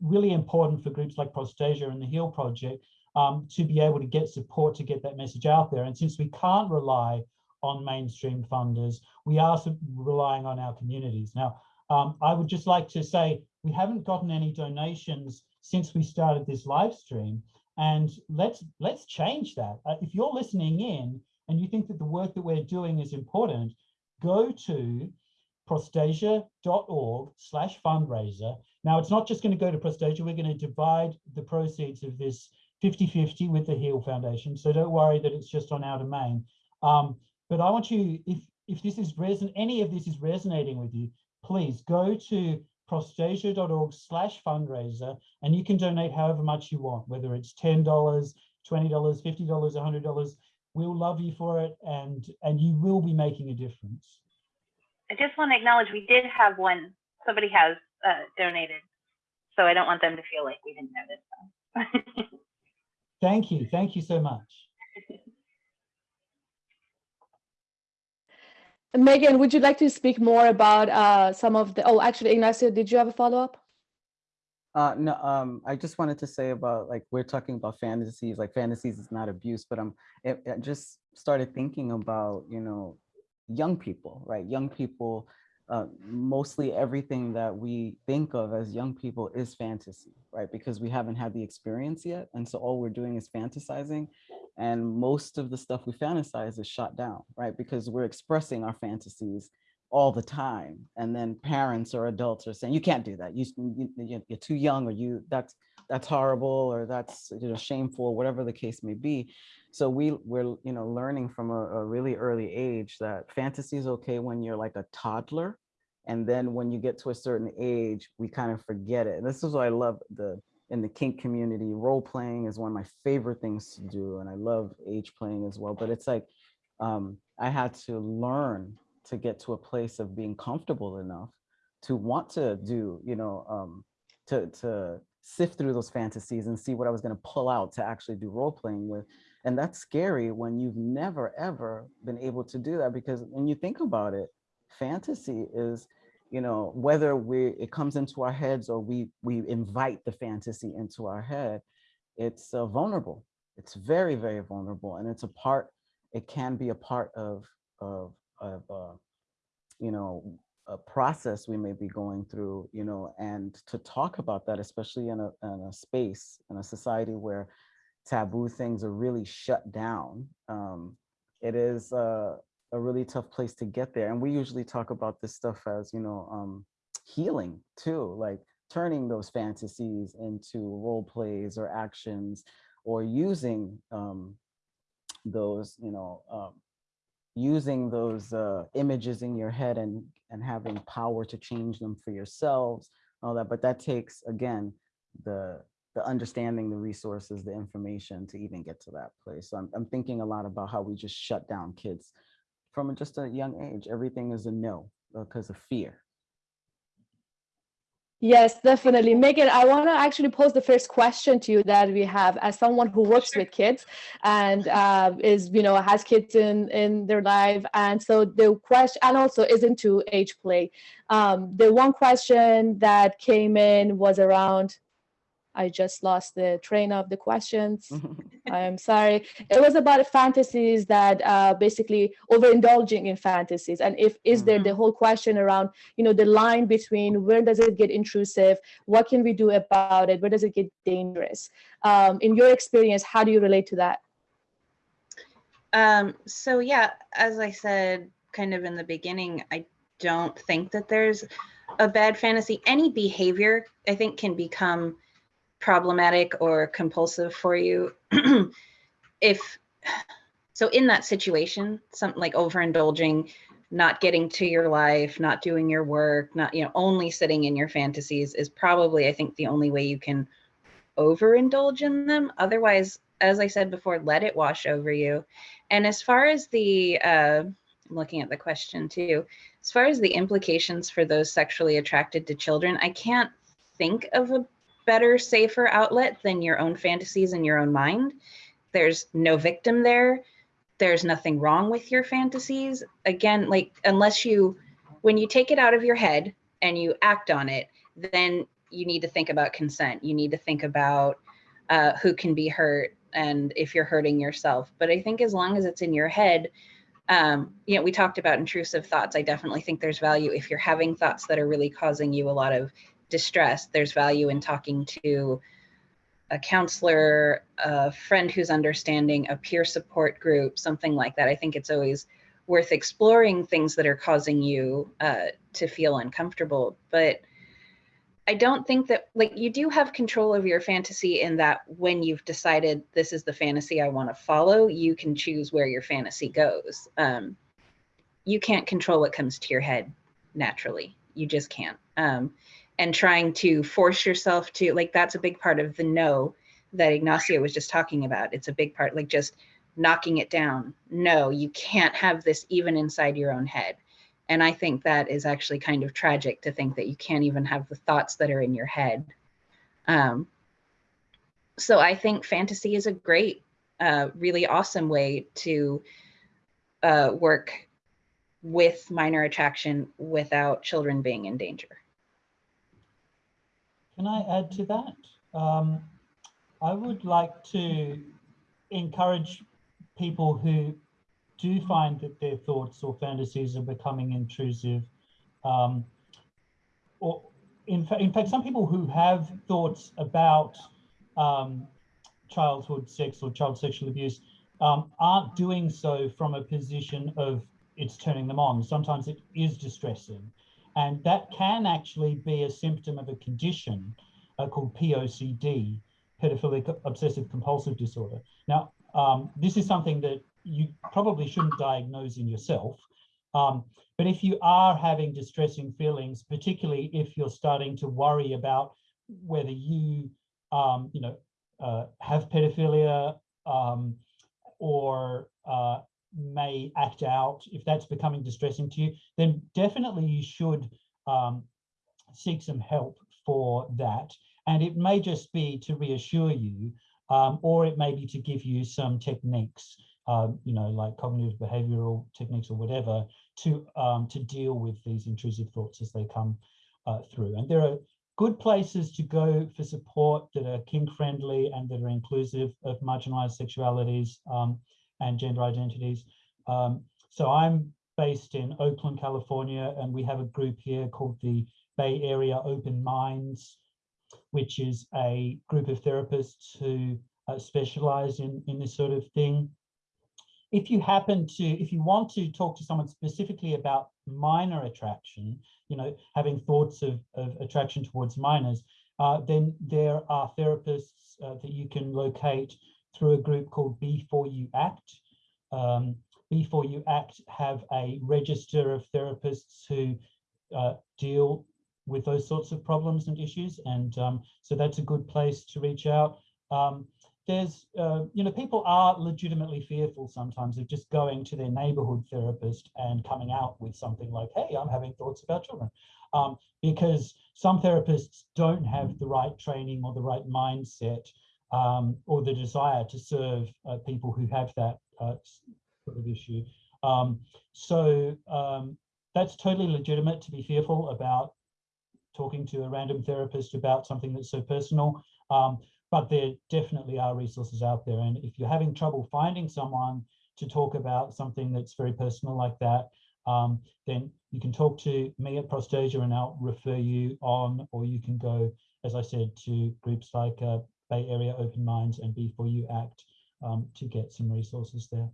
really important for groups like Prostasia and the HEAL Project um, to be able to get support to get that message out there. And since we can't rely on mainstream funders. We are relying on our communities. Now, um, I would just like to say we haven't gotten any donations since we started this live stream, and let's let's change that. Uh, if you're listening in and you think that the work that we're doing is important, go to prostasia.org slash fundraiser. Now, it's not just going to go to Prostasia, we're going to divide the proceeds of this 50-50 with the HEAL Foundation. So don't worry that it's just on our domain. Um, but I want you, if if this is reson any of this is resonating with you, please go to prostasia.org slash fundraiser and you can donate however much you want, whether it's $10, $20, $50, $100. We'll love you for it and, and you will be making a difference. I just want to acknowledge we did have one, somebody has uh, donated, so I don't want them to feel like we didn't notice them. Thank you. Thank you so much. Megan, would you like to speak more about uh, some of the, oh, actually, Ignacio, did you have a follow-up? Uh, no, um, I just wanted to say about like, we're talking about fantasies, like fantasies is not abuse, but I'm, it, I just started thinking about, you know, young people, right? Young people, uh, mostly everything that we think of as young people is fantasy, right? Because we haven't had the experience yet. And so all we're doing is fantasizing. And most of the stuff we fantasize is shot down, right? Because we're expressing our fantasies all the time. And then parents or adults are saying, you can't do that. You, you, you're too young or you that's that's horrible or that's you know shameful, whatever the case may be. So we we're you know learning from a, a really early age that fantasy is okay when you're like a toddler. And then when you get to a certain age, we kind of forget it. And this is what I love the in the kink community, role playing is one of my favorite things to do. And I love age playing as well. But it's like, um, I had to learn to get to a place of being comfortable enough to want to do, you know, um, to, to sift through those fantasies and see what I was going to pull out to actually do role playing with. And that's scary when you've never, ever been able to do that because when you think about it, fantasy is, you know, whether we it comes into our heads or we we invite the fantasy into our head, it's uh, vulnerable. It's very, very vulnerable. And it's a part, it can be a part of, of, of uh, you know, a process we may be going through, you know, and to talk about that, especially in a, in a space, in a society where taboo things are really shut down, um, it is uh, a really tough place to get there. And we usually talk about this stuff as, you know, um, healing too, like turning those fantasies into role plays or actions or using um, those, you know, um, using those uh, images in your head and, and having power to change them for yourselves, all that. But that takes, again, the, the understanding the resources, the information to even get to that place. So I'm, I'm thinking a lot about how we just shut down kids from just a young age. Everything is a no because of fear. Yes, definitely. Megan, I want to actually pose the first question to you that we have as someone who works with kids and uh, is, you know, has kids in, in their life. And so the question, and also is into age play. Um, the one question that came in was around I just lost the train of the questions. I'm sorry. It was about fantasies that uh, basically overindulging in fantasies. And if is there the whole question around, you know, the line between where does it get intrusive? What can we do about it? Where does it get dangerous? Um, in your experience, how do you relate to that? Um, so yeah, as I said, kind of in the beginning, I don't think that there's a bad fantasy. Any behavior, I think, can become problematic or compulsive for you if so in that situation something like overindulging not getting to your life not doing your work not you know only sitting in your fantasies is probably i think the only way you can overindulge in them. Otherwise as i said before let it wash over you. And as far as the uh I'm looking at the question too as far as the implications for those sexually attracted to children i can't think of a better, safer outlet than your own fantasies in your own mind. There's no victim there. There's nothing wrong with your fantasies. Again, like unless you, when you take it out of your head and you act on it, then you need to think about consent. You need to think about uh, who can be hurt and if you're hurting yourself. But I think as long as it's in your head, um, you know, we talked about intrusive thoughts. I definitely think there's value if you're having thoughts that are really causing you a lot of distress, there's value in talking to a counselor, a friend who's understanding, a peer support group, something like that. I think it's always worth exploring things that are causing you uh, to feel uncomfortable. But I don't think that, like, you do have control over your fantasy in that when you've decided this is the fantasy I want to follow, you can choose where your fantasy goes. Um, you can't control what comes to your head naturally. You just can't. Um, and trying to force yourself to like that's a big part of the no that Ignacio was just talking about. It's a big part, like just knocking it down. No, you can't have this even inside your own head. And I think that is actually kind of tragic to think that you can't even have the thoughts that are in your head. Um, so I think fantasy is a great, uh, really awesome way to uh, work with minor attraction without children being in danger. Can I add to that? Um, I would like to encourage people who do find that their thoughts or fantasies are becoming intrusive, um, or in, fa in fact, some people who have thoughts about um, childhood sex or child sexual abuse um, aren't doing so from a position of it's turning them on. Sometimes it is distressing. And that can actually be a symptom of a condition uh, called POCD, pedophilic obsessive compulsive disorder. Now, um, this is something that you probably shouldn't diagnose in yourself. Um, but if you are having distressing feelings, particularly if you're starting to worry about whether you um, you know, uh, have pedophilia um, or uh, may act out, if that's becoming distressing to you, then definitely you should um, seek some help for that. And it may just be to reassure you, um, or it may be to give you some techniques, um, you know, like cognitive behavioral techniques or whatever, to um, to deal with these intrusive thoughts as they come uh, through. And there are good places to go for support that are kink friendly and that are inclusive of marginalized sexualities um, and gender identities. Um, so I'm based in Oakland, California, and we have a group here called the Bay Area Open Minds, which is a group of therapists who uh, specialize in, in this sort of thing. If you happen to, if you want to talk to someone specifically about minor attraction, you know, having thoughts of, of attraction towards minors, uh, then there are therapists uh, that you can locate through a group called B4U Act. Um, B4U Act have a register of therapists who uh, deal with those sorts of problems and issues. And um, so that's a good place to reach out. Um, there's, uh, you know, people are legitimately fearful sometimes of just going to their neighborhood therapist and coming out with something like, hey, I'm having thoughts about children. Um, because some therapists don't have the right training or the right mindset um, or the desire to serve uh, people who have that uh, sort of issue. Um, so um, that's totally legitimate to be fearful about talking to a random therapist about something that's so personal. Um, but there definitely are resources out there. And if you're having trouble finding someone to talk about something that's very personal like that, um, then you can talk to me at Prostasia and I'll refer you on, or you can go, as I said, to groups like uh, Bay Area Open Minds and B4U Act um, to get some resources there.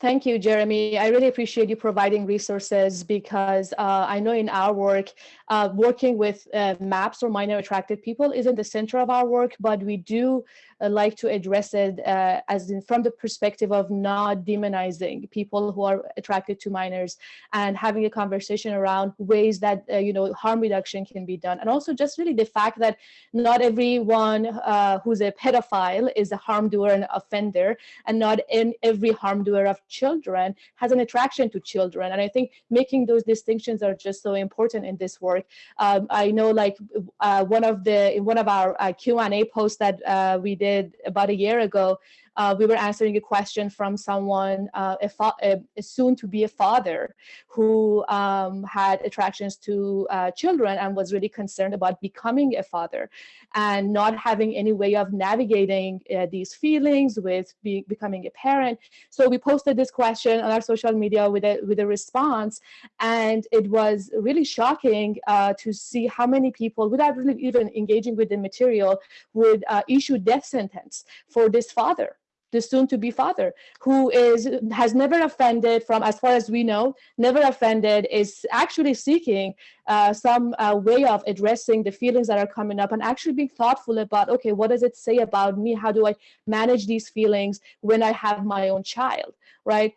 Thank you, Jeremy. I really appreciate you providing resources because uh, I know in our work, uh, working with uh, MAPS or minor attracted people isn't the center of our work, but we do like to address it uh, as in from the perspective of not demonizing people who are attracted to minors and having a conversation around ways that, uh, you know, harm reduction can be done. And also just really the fact that not everyone who's a pedophile is a harm doer and offender, and not in every harm doer of children has an attraction to children. And I think making those distinctions are just so important in this work. Um, I know like uh, one of the, one of our uh, Q&A posts that uh, we did about a year ago, uh, we were answering a question from someone, uh, a, a, soon to be a father who um, had attractions to uh, children and was really concerned about becoming a father and not having any way of navigating uh, these feelings with be, becoming a parent. So we posted this question on our social media with a, with a response and it was really shocking uh, to see how many people without really even engaging with the material would uh, issue death sentence for this father the soon-to-be father, who is has never offended from, as far as we know, never offended, is actually seeking uh, some uh, way of addressing the feelings that are coming up and actually being thoughtful about, okay, what does it say about me? How do I manage these feelings when I have my own child, right?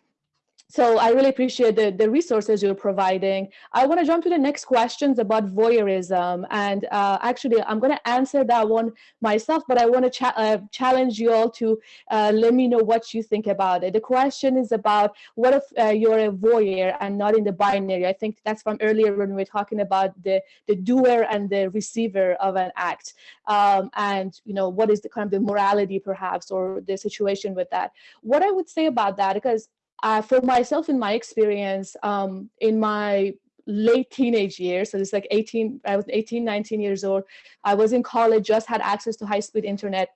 So I really appreciate the, the resources you're providing. I want to jump to the next questions about voyeurism. And uh, actually, I'm going to answer that one myself, but I want to cha uh, challenge you all to uh, let me know what you think about it. The question is about what if uh, you're a voyeur and not in the binary? I think that's from earlier when we were talking about the, the doer and the receiver of an act. Um, and, you know, what is the kind of the morality perhaps or the situation with that? What I would say about that, because uh, for myself in my experience um, in my late teenage years so it's like 18 i was 18 19 years old i was in college just had access to high-speed internet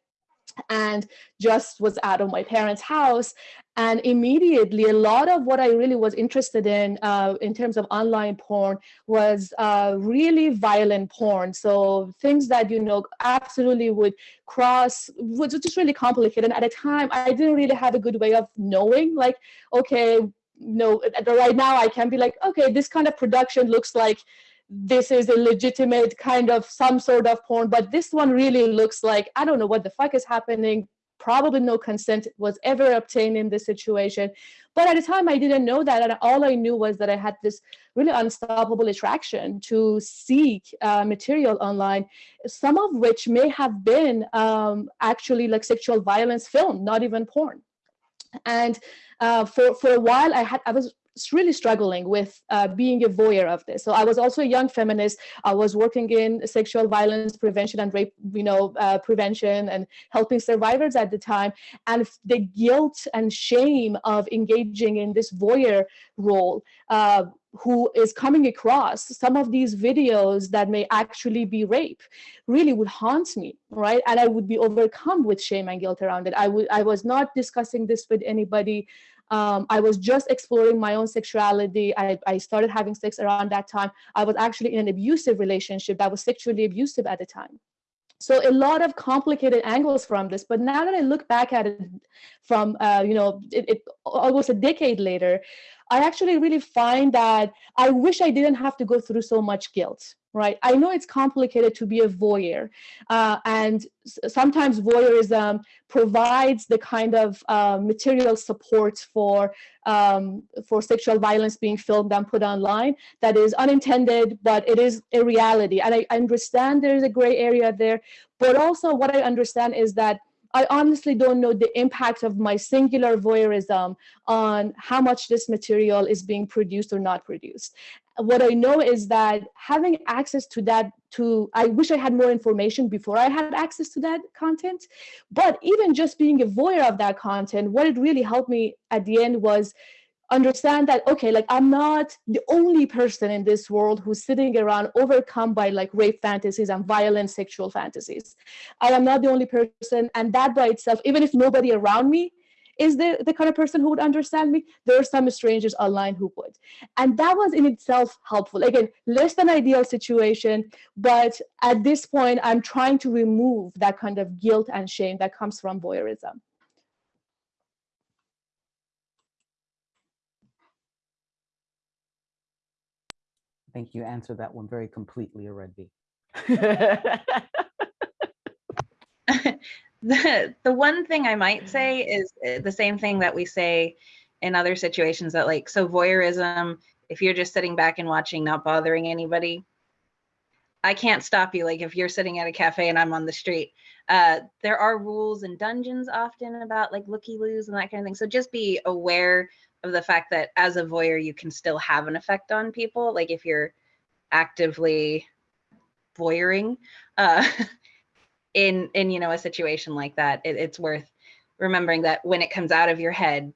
and just was out of my parents' house. And immediately, a lot of what I really was interested in, uh, in terms of online porn, was uh, really violent porn. So things that you know absolutely would cross, was just really complicated. And at a time, I didn't really have a good way of knowing, like, okay, no, right now I can be like, okay, this kind of production looks like this is a legitimate kind of some sort of porn, but this one really looks like, I don't know what the fuck is happening. probably no consent was ever obtained in this situation. But at the time, I didn't know that. And all I knew was that I had this really unstoppable attraction to seek uh, material online, some of which may have been um, actually like sexual violence film, not even porn. And uh, for, for a while, I had I was really struggling with uh, being a voyeur of this. So I was also a young feminist. I was working in sexual violence prevention and rape, you know, uh, prevention and helping survivors at the time. And the guilt and shame of engaging in this voyeur role uh, who is coming across some of these videos that may actually be rape really would haunt me right and i would be overcome with shame and guilt around it i would i was not discussing this with anybody um, I was just exploring my own sexuality. I, I started having sex around that time. I was actually in an abusive relationship that was sexually abusive at the time. So a lot of complicated angles from this. But now that I look back at it from, uh, you know, it, it, almost a decade later, I actually really find that I wish I didn't have to go through so much guilt right? I know it's complicated to be a voyeur, uh, and sometimes voyeurism provides the kind of uh, material support for um, for sexual violence being filmed and put online that is unintended, but it is a reality. And I understand there is a gray area there, but also what I understand is that I honestly don't know the impact of my singular voyeurism on how much this material is being produced or not produced. What I know is that having access to that, to I wish I had more information before I had access to that content, but even just being a voyeur of that content, what it really helped me at the end was understand that okay like i'm not the only person in this world who's sitting around overcome by like rape fantasies and violent sexual fantasies. I am not the only person and that by itself even if nobody around me is the, the kind of person who would understand me there are some strangers online who would. And that was in itself helpful. Again less than ideal situation but at this point i'm trying to remove that kind of guilt and shame that comes from voyeurism I think you answered that one very completely already. the the one thing I might say is uh, the same thing that we say in other situations that like so voyeurism if you're just sitting back and watching not bothering anybody I can't stop you like if you're sitting at a cafe and I'm on the street uh there are rules and dungeons often about like looky loos and that kind of thing so just be aware of the fact that as a voyeur you can still have an effect on people like if you're actively voyeuring uh in in you know a situation like that it, it's worth remembering that when it comes out of your head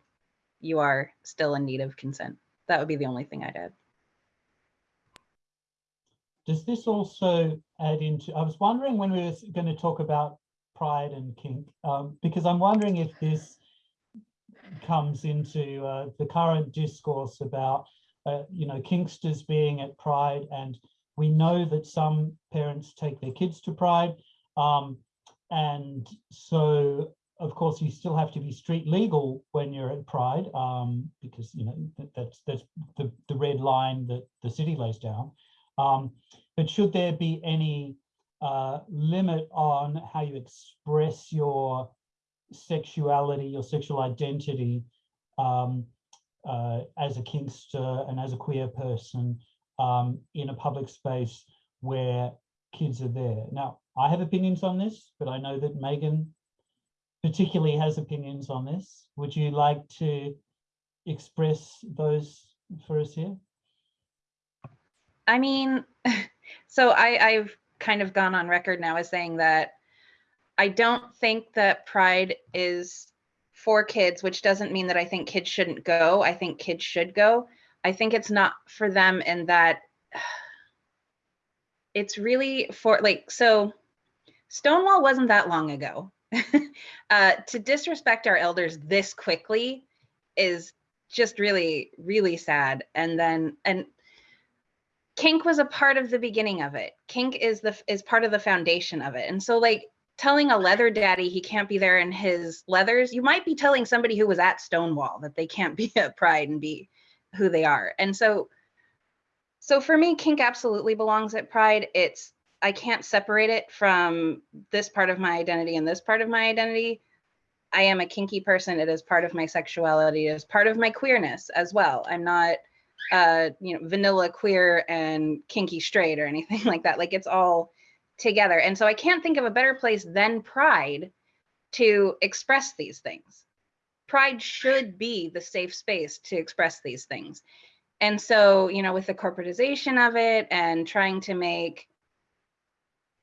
you are still in need of consent. That would be the only thing i'd add. Does this also add into i was wondering when we were going to talk about pride and kink um, because i'm wondering if this comes into uh, the current discourse about uh, you know kinksters being at pride and we know that some parents take their kids to pride um, and so, of course, you still have to be street legal when you're at Pride, um, because you know that's that's the the red line that the city lays down. Um, but should there be any uh, limit on how you express your sexuality, your sexual identity um, uh, as a kinkster and as a queer person um, in a public space where kids are there? Now, I have opinions on this, but I know that Megan particularly has opinions on this. Would you like to express those for us here? I mean, so I, I've kind of gone on record now as saying that I don't think that Pride is for kids, which doesn't mean that I think kids shouldn't go. I think kids should go. I think it's not for them in that it's really for like, so Stonewall wasn't that long ago. uh, to disrespect our elders this quickly is just really, really sad. And then, and kink was a part of the beginning of it. Kink is the is part of the foundation of it. And so, like telling a leather daddy he can't be there in his leathers, you might be telling somebody who was at Stonewall that they can't be at Pride and be who they are. And so, so for me, kink absolutely belongs at Pride. It's I can't separate it from this part of my identity and this part of my identity. I am a kinky person. It is part of my sexuality. It is part of my queerness as well. I'm not, uh, you know, vanilla queer and kinky straight or anything like that. Like it's all together. And so I can't think of a better place than Pride to express these things. Pride should be the safe space to express these things. And so, you know, with the corporatization of it and trying to make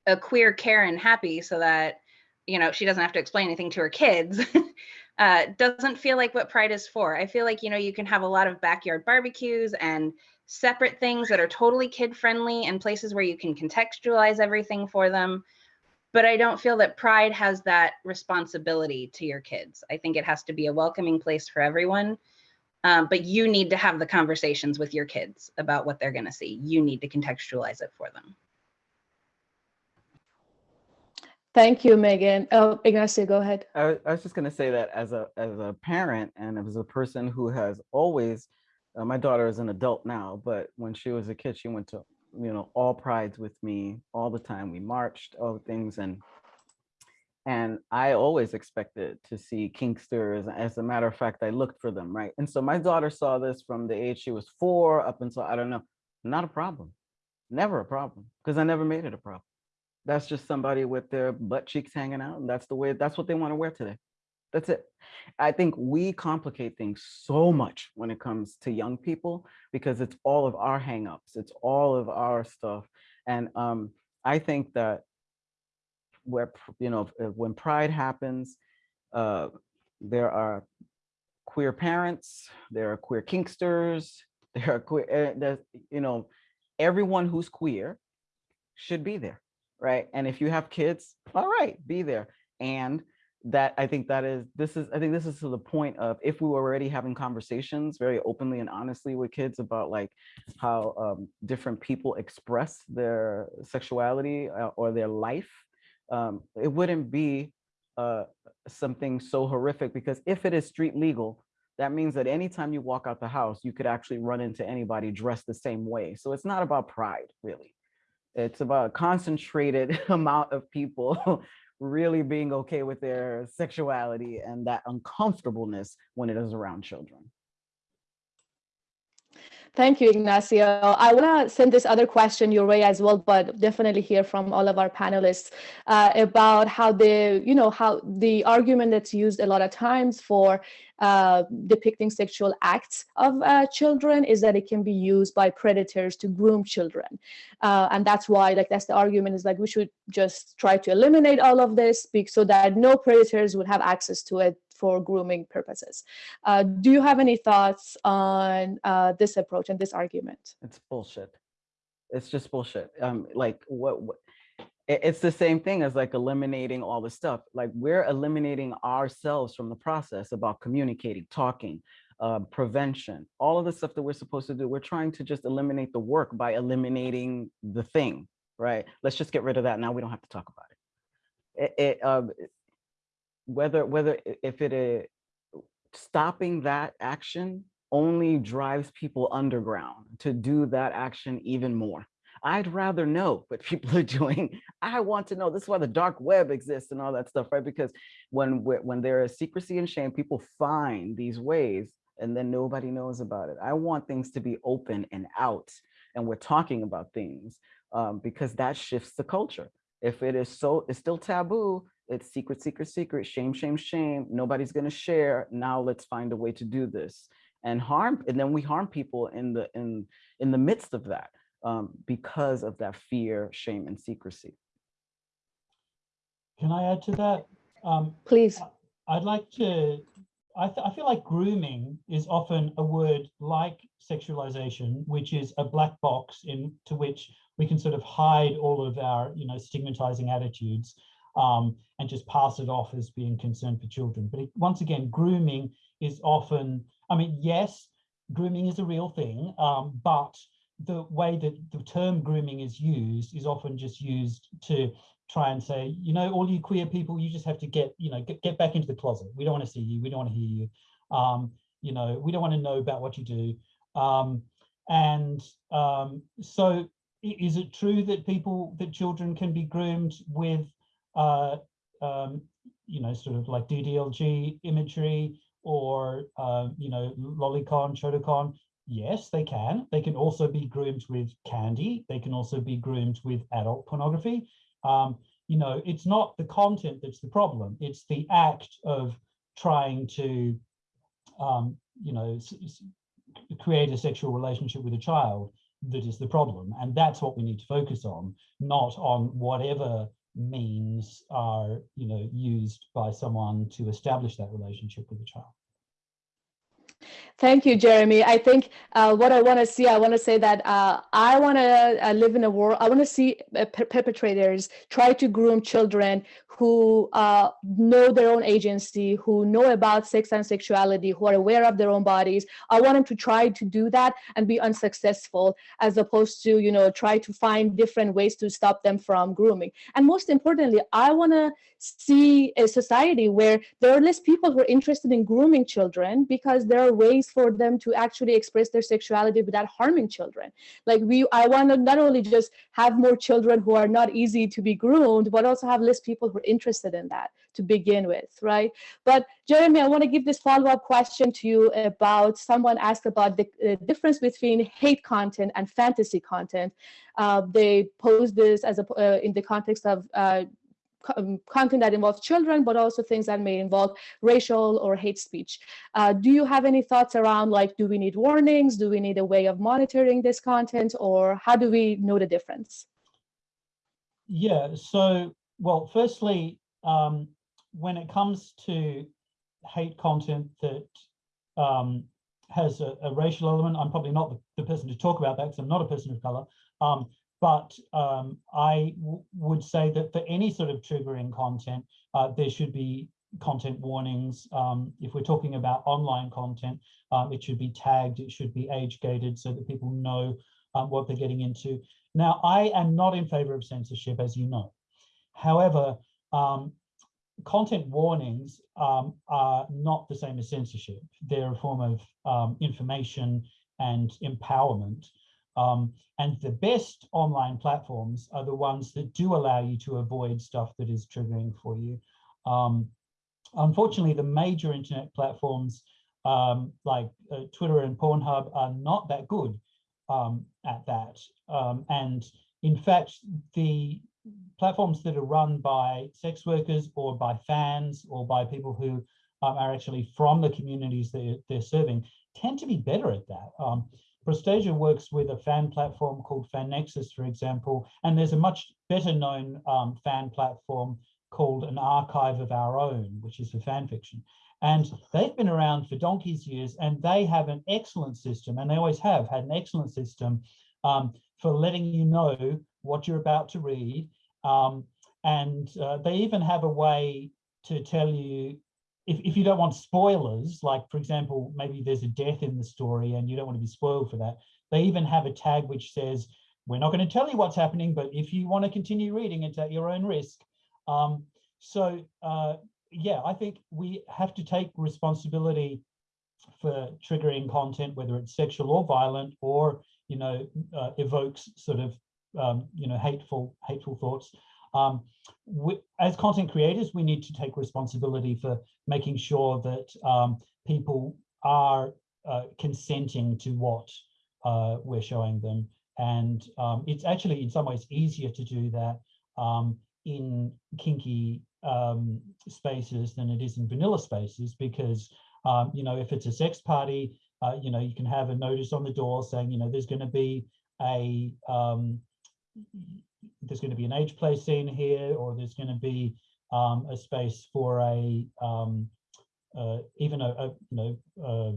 a queer Karen happy so that you know she doesn't have to explain anything to her kids uh, doesn't feel like what pride is for i feel like you know you can have a lot of backyard barbecues and separate things that are totally kid friendly and places where you can contextualize everything for them. But i don't feel that pride has that responsibility to your kids. I think it has to be a welcoming place for everyone. Um, but you need to have the conversations with your kids about what they're going to see. You need to contextualize it for them. Thank you, Megan. Oh, Ignacio, go ahead. I, I was just going to say that as a as a parent and as a person who has always, uh, my daughter is an adult now, but when she was a kid, she went to you know all prides with me all the time. We marched, all the things, and and I always expected to see kinksters. As a matter of fact, I looked for them, right? And so my daughter saw this from the age she was four up until I don't know, not a problem, never a problem, because I never made it a problem that's just somebody with their butt cheeks hanging out and that's the way that's what they want to wear today that's it i think we complicate things so much when it comes to young people because it's all of our hangups it's all of our stuff and um i think that where you know when pride happens uh there are queer parents there are queer kinksters there are queer there's you know everyone who's queer should be there right? And if you have kids, all right, be there. And that I think that is this is I think this is to the point of if we were already having conversations very openly and honestly with kids about like how um, different people express their sexuality uh, or their life, um, it wouldn't be uh, something so horrific because if it is street legal, that means that anytime you walk out the house, you could actually run into anybody dressed the same way. So it's not about pride, really it's about a concentrated amount of people really being okay with their sexuality and that uncomfortableness when it is around children. Thank you, Ignacio. I want to send this other question your way as well, but definitely hear from all of our panelists uh, about how the, you know, how the argument that's used a lot of times for uh, depicting sexual acts of uh, children is that it can be used by predators to groom children. Uh, and that's why, like, that's the argument is like, we should just try to eliminate all of this so that no predators would have access to it for grooming purposes. Uh, do you have any thoughts on uh, this approach and this argument? It's bullshit. It's just bullshit. Um, like what, what it's the same thing as like eliminating all the stuff. Like we're eliminating ourselves from the process about communicating, talking, uh, prevention, all of the stuff that we're supposed to do. We're trying to just eliminate the work by eliminating the thing, right? Let's just get rid of that. Now we don't have to talk about it. It, it um, whether whether if it is stopping that action only drives people underground to do that action even more. I'd rather know what people are doing. I want to know. This is why the dark web exists and all that stuff, right? Because when when there is secrecy and shame, people find these ways and then nobody knows about it. I want things to be open and out, and we're talking about things um, because that shifts the culture. If it is so, it's still taboo. It's secret, secret, secret, shame, shame, shame. Nobody's gonna share. Now let's find a way to do this and harm, and then we harm people in the in in the midst of that um, because of that fear, shame, and secrecy. Can I add to that? Um, Please. I'd like to, I, th- I feel like grooming is often a word like sexualization, which is a black box into which we can sort of hide all of our, you know, stigmatizing attitudes um, and just pass it off as being concerned for children. But it, once again, grooming is often, I mean, yes, grooming is a real thing, um, but the way that the term grooming is used is often just used to try and say, you know, all you queer people, you just have to get, you know, get, get back into the closet. We don't want to see you. We don't want to hear you. Um, you know, we don't want to know about what you do. Um, and um, so is it true that people, that children can be groomed with, uh, um, you know, sort of like DDLG imagery or, uh, you know, lolicon, shotacon, yes, they can. They can also be groomed with candy. They can also be groomed with adult pornography. Um, you know, it's not the content that's the problem. It's the act of trying to, um, you know, create a sexual relationship with a child that is the problem. And that's what we need to focus on, not on whatever means are, you know, used by someone to establish that relationship with the child. Thank you, Jeremy. I think uh, what I want to see, I want to say that uh, I want to uh, live in a world, I want to see uh, per perpetrators try to groom children who uh, know their own agency, who know about sex and sexuality, who are aware of their own bodies. I want them to try to do that and be unsuccessful as opposed to, you know, try to find different ways to stop them from grooming. And most importantly, I want to see a society where there are less people who are interested in grooming children because there are ways for them to actually express their sexuality without harming children. Like we, I want to not only just have more children who are not easy to be groomed, but also have less people who are interested in that to begin with, right? But Jeremy, I want to give this follow-up question to you about someone asked about the difference between hate content and fantasy content. Uh, they posed this as a, uh, in the context of uh, um, content that involves children, but also things that may involve racial or hate speech. Uh, do you have any thoughts around like, do we need warnings? Do we need a way of monitoring this content or how do we know the difference? Yeah, so, well, firstly, um, when it comes to hate content that um, has a, a, racial element, I'm probably not the, the person to talk about that because I'm not a person of color. Um, but um, I would say that for any sort of triggering content, uh, there should be content warnings. Um, if we're talking about online content, um, it should be tagged, it should be age gated so that people know um, what they're getting into. Now, I am not in favor of censorship, as you know. However, um, content warnings um, are not the same as censorship. They're a form of information and empowerment. Um, and the best online platforms are the ones that do allow you to avoid stuff that is triggering for you. Um, unfortunately, the major internet platforms um, like uh, Twitter and Pornhub are not that good um, at that. Um, and in fact, the platforms that are run by sex workers or by fans or by people who um, are actually from the communities that they're serving tend to be better at that. Prostasia works with a fan platform called FanNexus, for example, and there's a much better known um, fan platform called an archive of our own, which is for fan fiction. And they've been around for donkey's years and they have an excellent system, and they always have had an excellent system um, for letting you know what you're about to read. Um, and uh, they even have a way to tell you if, if you don't want spoilers, like for example, maybe there's a death in the story and you don't want to be spoiled for that, they even have a tag which says, we're not going to tell you what's happening, but if you want to continue reading, it's at your own risk. Um, so uh, yeah, I think we have to take responsibility for triggering content, whether it's sexual or violent, or you know, uh, evokes sort of um, you know hateful hateful thoughts. Um, we, as content creators, we need to take responsibility for making sure that um, people are uh, consenting to what uh, we're showing them. And um, it's actually in some ways easier to do that um, in kinky um, spaces than it is in vanilla spaces because, um, you know, if it's a sex party, uh, you know, you can have a notice on the door saying, you know, there's going to be a there's going to be an age play scene here, or there's going to be um, a space for a um, uh, even a, a, you know uh,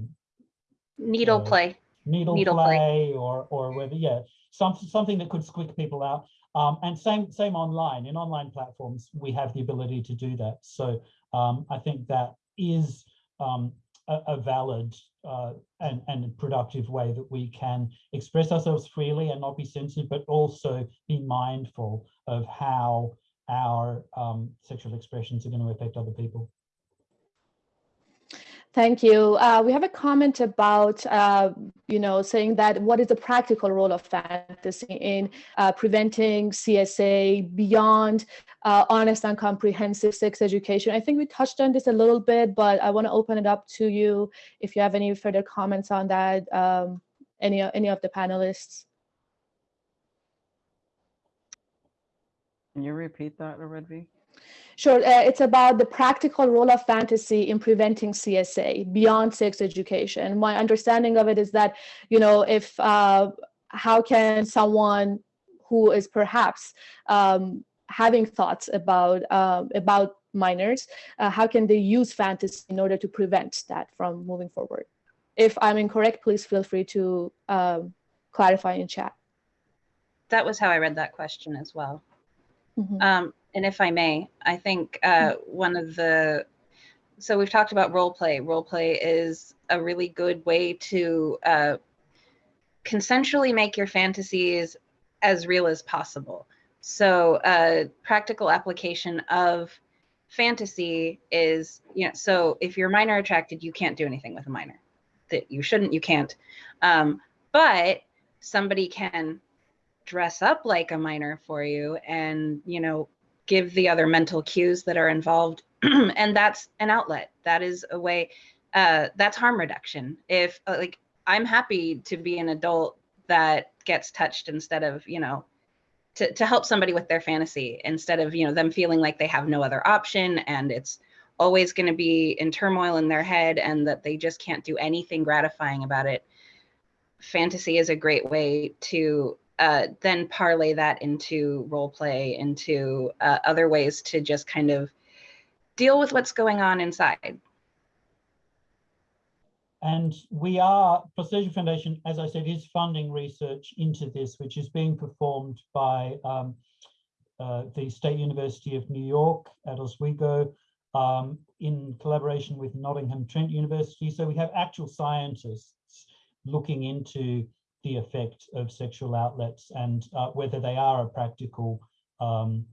needle uh, play, needle, needle play, play, or or whether yeah something something that could squick people out. Um, and same same online in online platforms we have the ability to do that. So um, I think that is um, a, a valid uh, and, and productive way that we can express ourselves freely and not be censored, but also be mindful of how our um, sexual expressions are going to affect other people. Thank you. Uh, we have a comment about, uh, you know, saying that what is the practical role of fantasy in uh, preventing CSA beyond uh, honest and comprehensive sex education? I think we touched on this a little bit, but I want to open it up to you if you have any further comments on that, um, any, any of the panelists. Can you repeat that, Redvi? Sure, uh, it's about the practical role of fantasy in preventing CSA beyond sex education. My understanding of it is that, you know, if uh, how can someone who is perhaps um, having thoughts about uh, about minors, uh, how can they use fantasy in order to prevent that from moving forward? If I'm incorrect, please feel free to um, clarify in chat. That was how I read that question as well. Mm -hmm. Um, and if I may, I think uh, one of the so we've talked about role play. Role play is a really good way to uh, consensually make your fantasies as real as possible. So uh, practical application of fantasy is, you know, so if you're minor attracted, you can't do anything with a minor. That you shouldn't, you can't. Um, but somebody can dress up like a minor for you and, you know, give the other mental cues that are involved. and that's an outlet. That is a way, uh, that's harm reduction. If uh, like, I'm happy to be an adult that gets touched instead of, you know, to, to help somebody with their fantasy instead of, you know, them feeling like they have no other option and it's always going to be in turmoil in their head and that they just can't do anything gratifying about it. Fantasy is a great way to uh, then parlay that into role play, into uh, other ways to just kind of deal with what's going on inside. And we are, Prostasia Foundation, as I said, is funding research into this, which is being performed by um, uh, the State University of New York at Oswego um, in collaboration with Nottingham Trent University. So we have actual scientists looking into the effect of sexual outlets and uh, whether they are a practical um,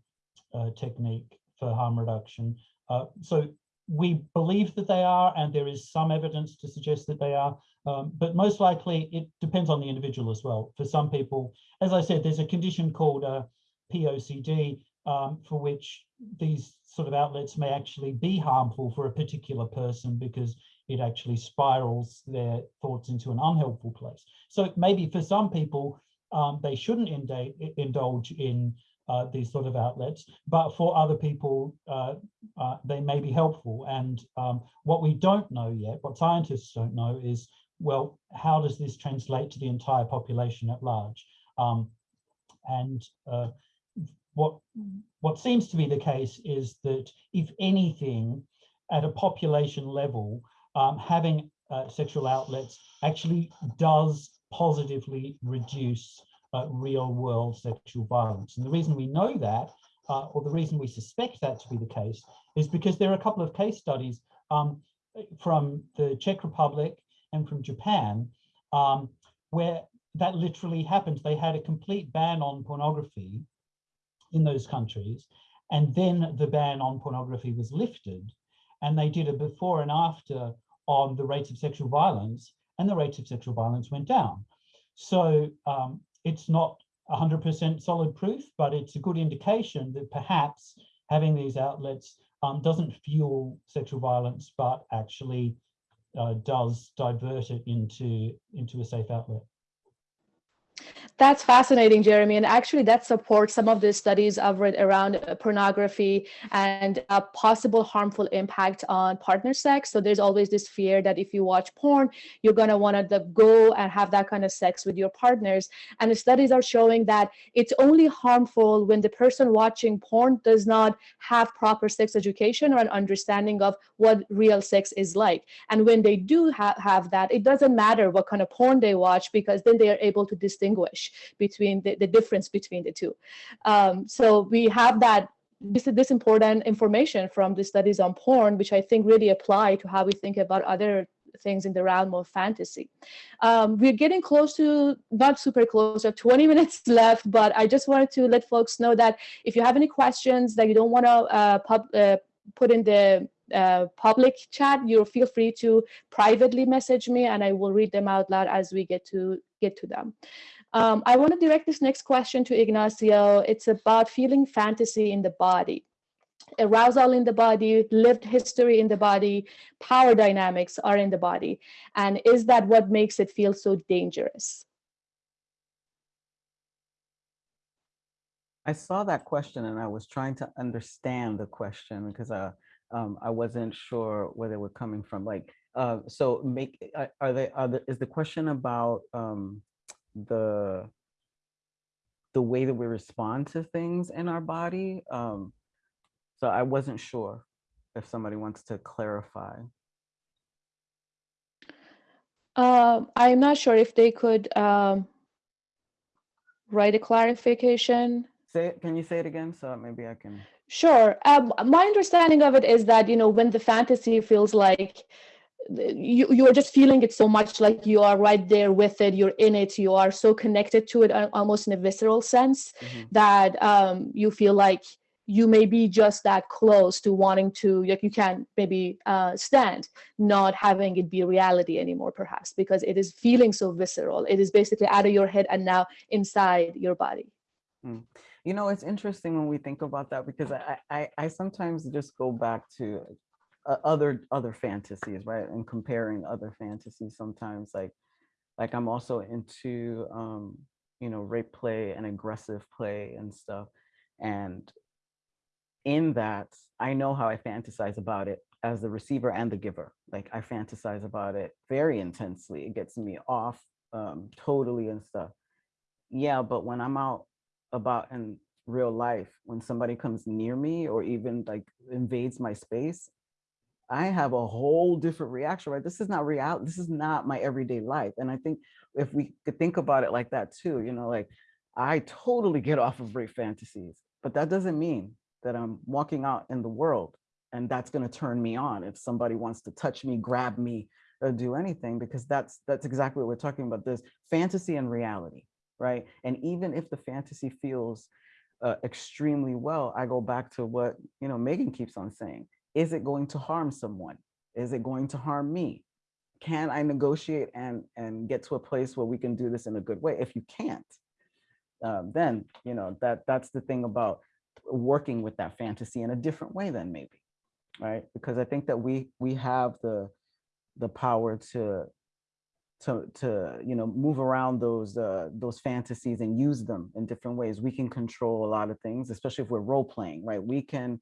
uh, technique for harm reduction. Uh, so we believe that they are, and there is some evidence to suggest that they are, um, but most likely it depends on the individual as well. For some people, as I said, there's a condition called uh, POCD um, for which these sort of outlets may actually be harmful for a particular person because it actually spirals their thoughts into an unhelpful place. So maybe for some people, um, they shouldn't indulge in uh, these sort of outlets, but for other people, uh, uh, they may be helpful. And um, what we don't know yet, what scientists don't know is, well, how does this translate to the entire population at large? Um, and uh, what, what seems to be the case is that if anything, at a population level, um, having uh, sexual outlets actually does positively reduce uh, real world sexual violence. And the reason we know that, uh, or the reason we suspect that to be the case, is because there are a couple of case studies um, from the Czech Republic and from Japan, um, where that literally happened. They had a complete ban on pornography in those countries, and then the ban on pornography was lifted, and they did a before and after on the rates of sexual violence and the rates of sexual violence went down. So um, it's not 100% solid proof, but it's a good indication that perhaps having these outlets um, doesn't fuel sexual violence, but actually uh, does divert it into, into a safe outlet. That's fascinating, Jeremy. And actually that supports some of the studies I've read around pornography and a possible harmful impact on partner sex. So there's always this fear that if you watch porn, you're going to want to go and have that kind of sex with your partners. And the studies are showing that it's only harmful when the person watching porn does not have proper sex education or an understanding of what real sex is like. And when they do ha have that, it doesn't matter what kind of porn they watch because then they are able to distinguish between the, the difference between the two. Um, so we have that this, this important information from the studies on porn, which I think really apply to how we think about other things in the realm of fantasy. Um, we're getting close to, not super close, have 20 minutes left, but I just wanted to let folks know that if you have any questions that you don't want to uh, uh, put in the uh, public chat, you feel free to privately message me and I will read them out loud as we get to get to them. Um, I want to direct this next question to Ignacio. It's about feeling fantasy in the body. Arousal in the body, lived history in the body, power dynamics are in the body. And is that what makes it feel so dangerous? I saw that question and I was trying to understand the question because uh, um, I wasn't sure where they were coming from. Like, uh, so make uh, are they are the, is the question about um, the the way that we respond to things in our body? Um, so I wasn't sure if somebody wants to clarify. Um, I'm not sure if they could um, write a clarification. Say it, can you say it again? So maybe I can. Sure. Um, my understanding of it is that, you know, when the fantasy feels like you, you are just feeling it so much like you are right there with it, you're in it, you are so connected to it uh, almost in a visceral sense Mhm. that um, you feel like you may be just that close to wanting to, like you can't maybe uh, stand, not having it be reality anymore, perhaps, because it is feeling so visceral. It is basically out of your head and now inside your body. You know, it's interesting when we think about that because I, I, I sometimes just go back to uh, other other fantasies, right? And comparing other fantasies sometimes, like like I'm also into um, you know rape play and aggressive play and stuff, and in that I know how I fantasize about it as the receiver and the giver. Like I fantasize about it very intensely. It gets me off um, totally and stuff. Yeah, but when I'm out about in real life when somebody comes near me or even like invades my space i have a whole different reaction right this is not real this is not my everyday life and i think if we could think about it like that too you know like i totally get off of rape fantasies but that doesn't mean that i'm walking out in the world and that's going to turn me on if somebody wants to touch me grab me or do anything because that's that's exactly what we're talking about this fantasy and reality right? And even if the fantasy feels uh, extremely well, I go back to what you know Megan keeps on saying: Is it going to harm someone? Is it going to harm me? Can I negotiate and and get to a place where we can do this in a good way? If you can't, uh, then you know that that's the thing about working with that fantasy in a different way. Then maybe, right? Because I think that we we have the the power to to to you know move around those uh, those fantasies and use them in different ways. We can control a lot of things, especially if we're role playing, right? We can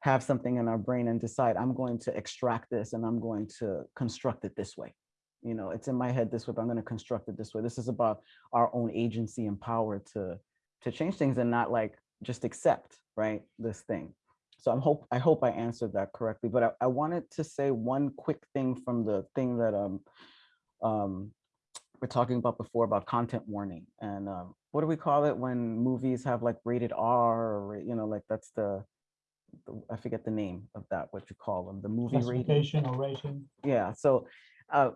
have something in our brain and decide I'm going to extract this and I'm going to construct it this way. You know, it's in my head this way, but I'm going to construct it this way. This is about our own agency and power to to change things and not like just accept right this thing. So I'm hope I hope I answered that correctly. But I, I wanted to say one quick thing from the thing that um um, we're talking about before about content warning and um, what do we call it when movies have like rated R or you know like that's the, the I forget the name of that what you call them the movie rating Classification or rating. yeah so uh,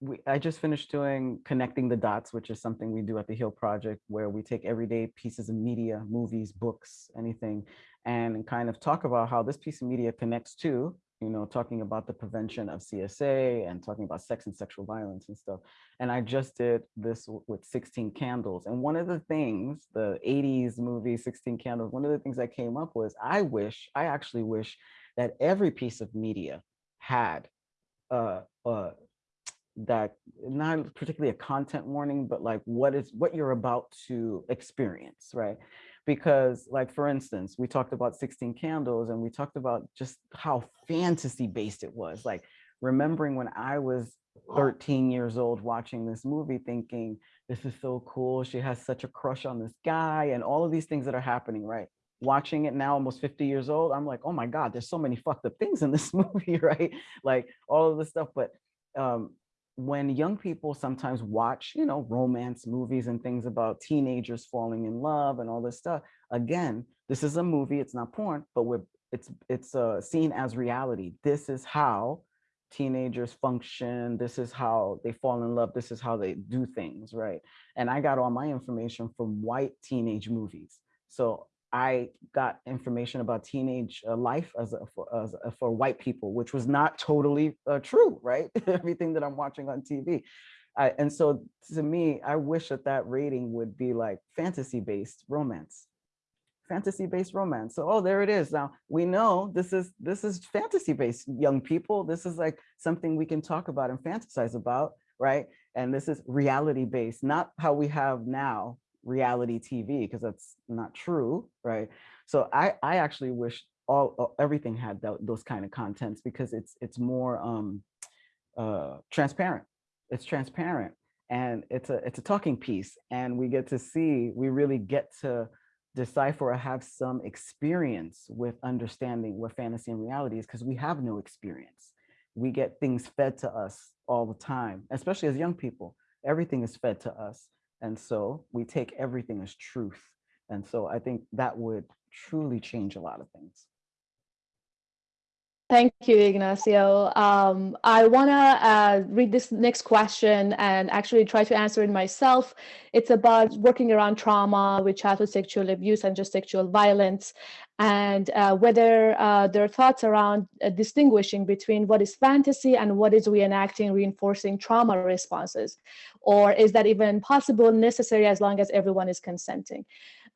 we, I just finished doing connecting the dots, which is something we do at the HEAL Project, where we take everyday pieces of media, movies, books, anything, and kind of talk about how this piece of media connects to, you know, talking about the prevention of CSA and talking about sex and sexual violence and stuff. And I just did this with 16 Candles. And one of the things, the 80s movie 16 Candles, one of the things I came up was I wish, I actually wish that every piece of media had uh, uh, that not particularly a content warning, but like what is what you're about to experience, right? Because like for instance, we talked about 16 candles and we talked about just how fantasy based it was. Like remembering when I was 13 years old watching this movie thinking this is so cool. She has such a crush on this guy and all of these things that are happening, right? Watching it now, almost 50 years old, I'm like, oh my God, there's so many fucked up things in this movie, right? Like all of this stuff. But um, when young people sometimes watch, you know, romance movies and things about teenagers falling in love and all this stuff, again, this is a movie, it's not porn, but we're it's it's uh, seen as reality. This is how teenagers function. This is how they fall in love. This is how they do things, right? And I got all my information from white teenage movies. So I got information about teenage uh, life as a, for, as a, for white people, which was not totally uh, true, right? Everything that I'm watching on TV. And so to me, I wish that that rating would be like fantasy-based romance, fantasy-based romance. So, oh, there it is. Now we know this is this is fantasy-based young people. This is like something we can talk about and fantasize about, right? And this is reality-based, not how we have now reality TV, because that's not true, right? So I I actually wish all everything had th those kind of contents because it's it's more um, uh, transparent. It's transparent and it's a it's a talking piece, and we get to see we really get to decipher or have some experience with understanding what fantasy and reality is because we have no experience. We get things fed to us all the time, especially as young people. Everything is fed to us. And so we take everything as truth. And so I think that would truly change a lot of things. Thank you, Ignacio. Um, I want to uh, read this next question and actually try to answer it myself. It's about working around trauma with childhood sexual abuse and just sexual violence, and uh, whether uh, there are thoughts around uh, distinguishing between what is fantasy and what is reenacting, reinforcing trauma responses, or is that even possible, necessary, as long as everyone is consenting?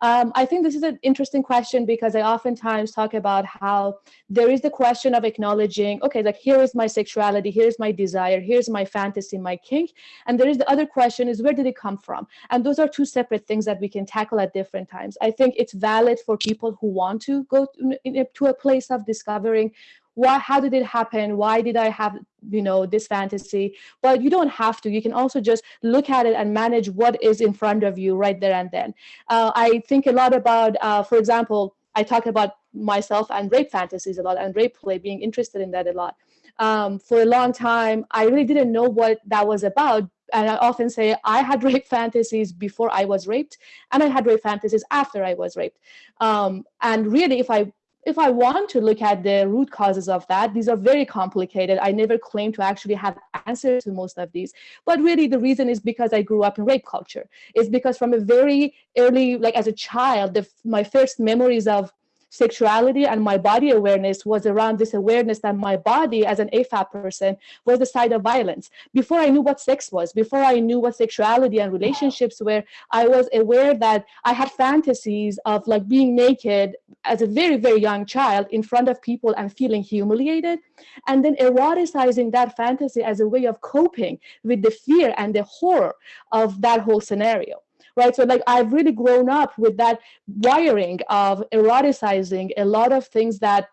Um, I think this is an interesting question because I oftentimes talk about how there is the question of acknowledging, okay, like here is my sexuality, here's my desire, here's my fantasy, my kink. And there is the other question is where did it come from? And those are two separate things that we can tackle at different times. I think it's valid for people who want to go to, to a place of discovering why how did it happen? Why did i have you know this fantasy? But you don't have to. You can also just look at it and manage what is in front of you right there and then. Uh, i think a lot about uh, for example i talk about myself and rape fantasies a lot and rape play being interested in that a lot. Um, for a long time i really didn't know what that was about. And I often say I had rape fantasies before I was raped, and I had rape fantasies after I was raped. Um, and really, if I if I want to look at the root causes of that, these are very complicated. I never claim to actually have answers to most of these. But really the reason is because I grew up in rape culture. It's because from a very early, like as a child, the, my first memories of sexuality and my body awareness was around this awareness that my body as an AFAB person was the site of violence. Before I knew what sex was, before I knew what sexuality and relationships were, I was aware that I had fantasies of like being naked as a very, very young child in front of people and feeling humiliated. And then eroticizing that fantasy as a way of coping with the fear and the horror of that whole scenario right? So like I've really grown up with that wiring of eroticizing a lot of things that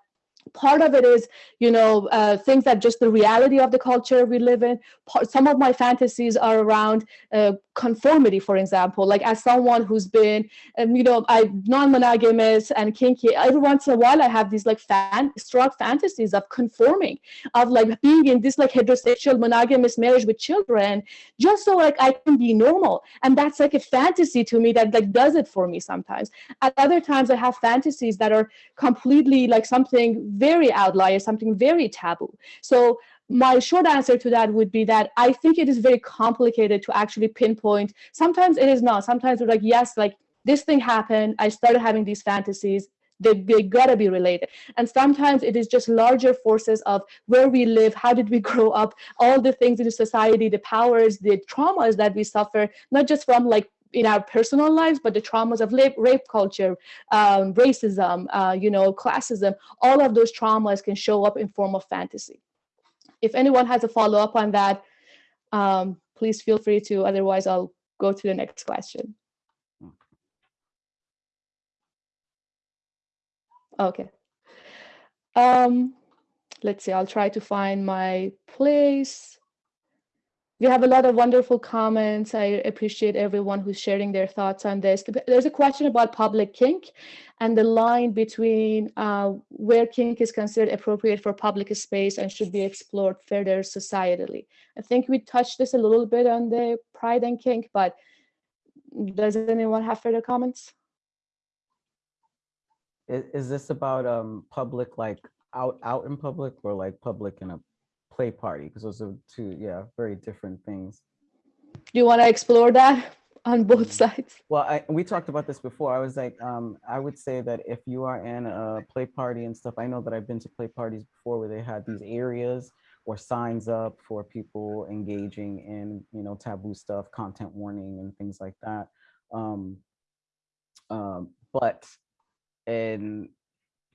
part of it is you know uh, things that just the reality of the culture we live in part, some of my fantasies are around uh, conformity for example. Like as someone who's been um, you know i non-monogamous and kinky every once in a while i have these like fan strong fantasies of conforming of like being in this like heterosexual monogamous marriage with children just so like i can be normal. And that's like a fantasy to me that like does it for me sometimes. At other times i have fantasies that are completely like something very outlier something very taboo. So my short answer to that would be that I think it is very complicated to actually pinpoint. Sometimes it is not. Sometimes we're like, yes, like this thing happened. I started having these fantasies. They, they gotta be related. And sometimes it is just larger forces of where we live, how did we grow up, all the things in society, the powers, the traumas that we suffer, not just from like in our personal lives, but the traumas of rape, rape culture, um, racism, uh, you know, classism, all of those traumas can show up in form of fantasy if anyone has a follow-up on that, um, please feel free to, otherwise I'll go to the next question. Okay. Um, let's see, I'll try to find my place. We have a lot of wonderful comments. I appreciate everyone who's sharing their thoughts on this. There's a question about public kink and the line between uh, where kink is considered appropriate for public space and should be explored further societally. I think we touched this a little bit on the pride and kink, but does anyone have further comments? Is, is this about um, public, like out out in public or like public in a play party because those are two, yeah, very different things. Do you want to explore that? on both Mhm. sides. Well, I, we talked about this before. I was like, um, I would say that if you are in a play party and stuff, I know that I've been to play parties before where they had these areas or signs up for people engaging in, you know, taboo stuff, content warning and things like that. Um, um, but and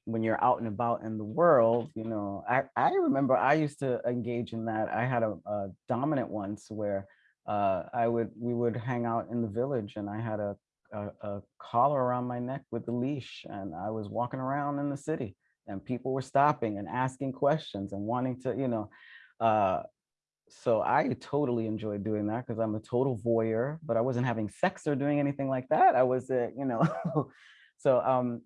when you're out and about in the world, you know, I, I remember I used to engage in that. I had a, a dominant once where uh, I would we would hang out in the village and I had a, a, a collar around my neck with a leash and I was walking around in the city and people were stopping and asking questions and wanting to, you know, uh, so I totally enjoyed doing that because I'm a total voyeur, but I wasn't having sex or doing anything like that. I was, uh, you know, so um,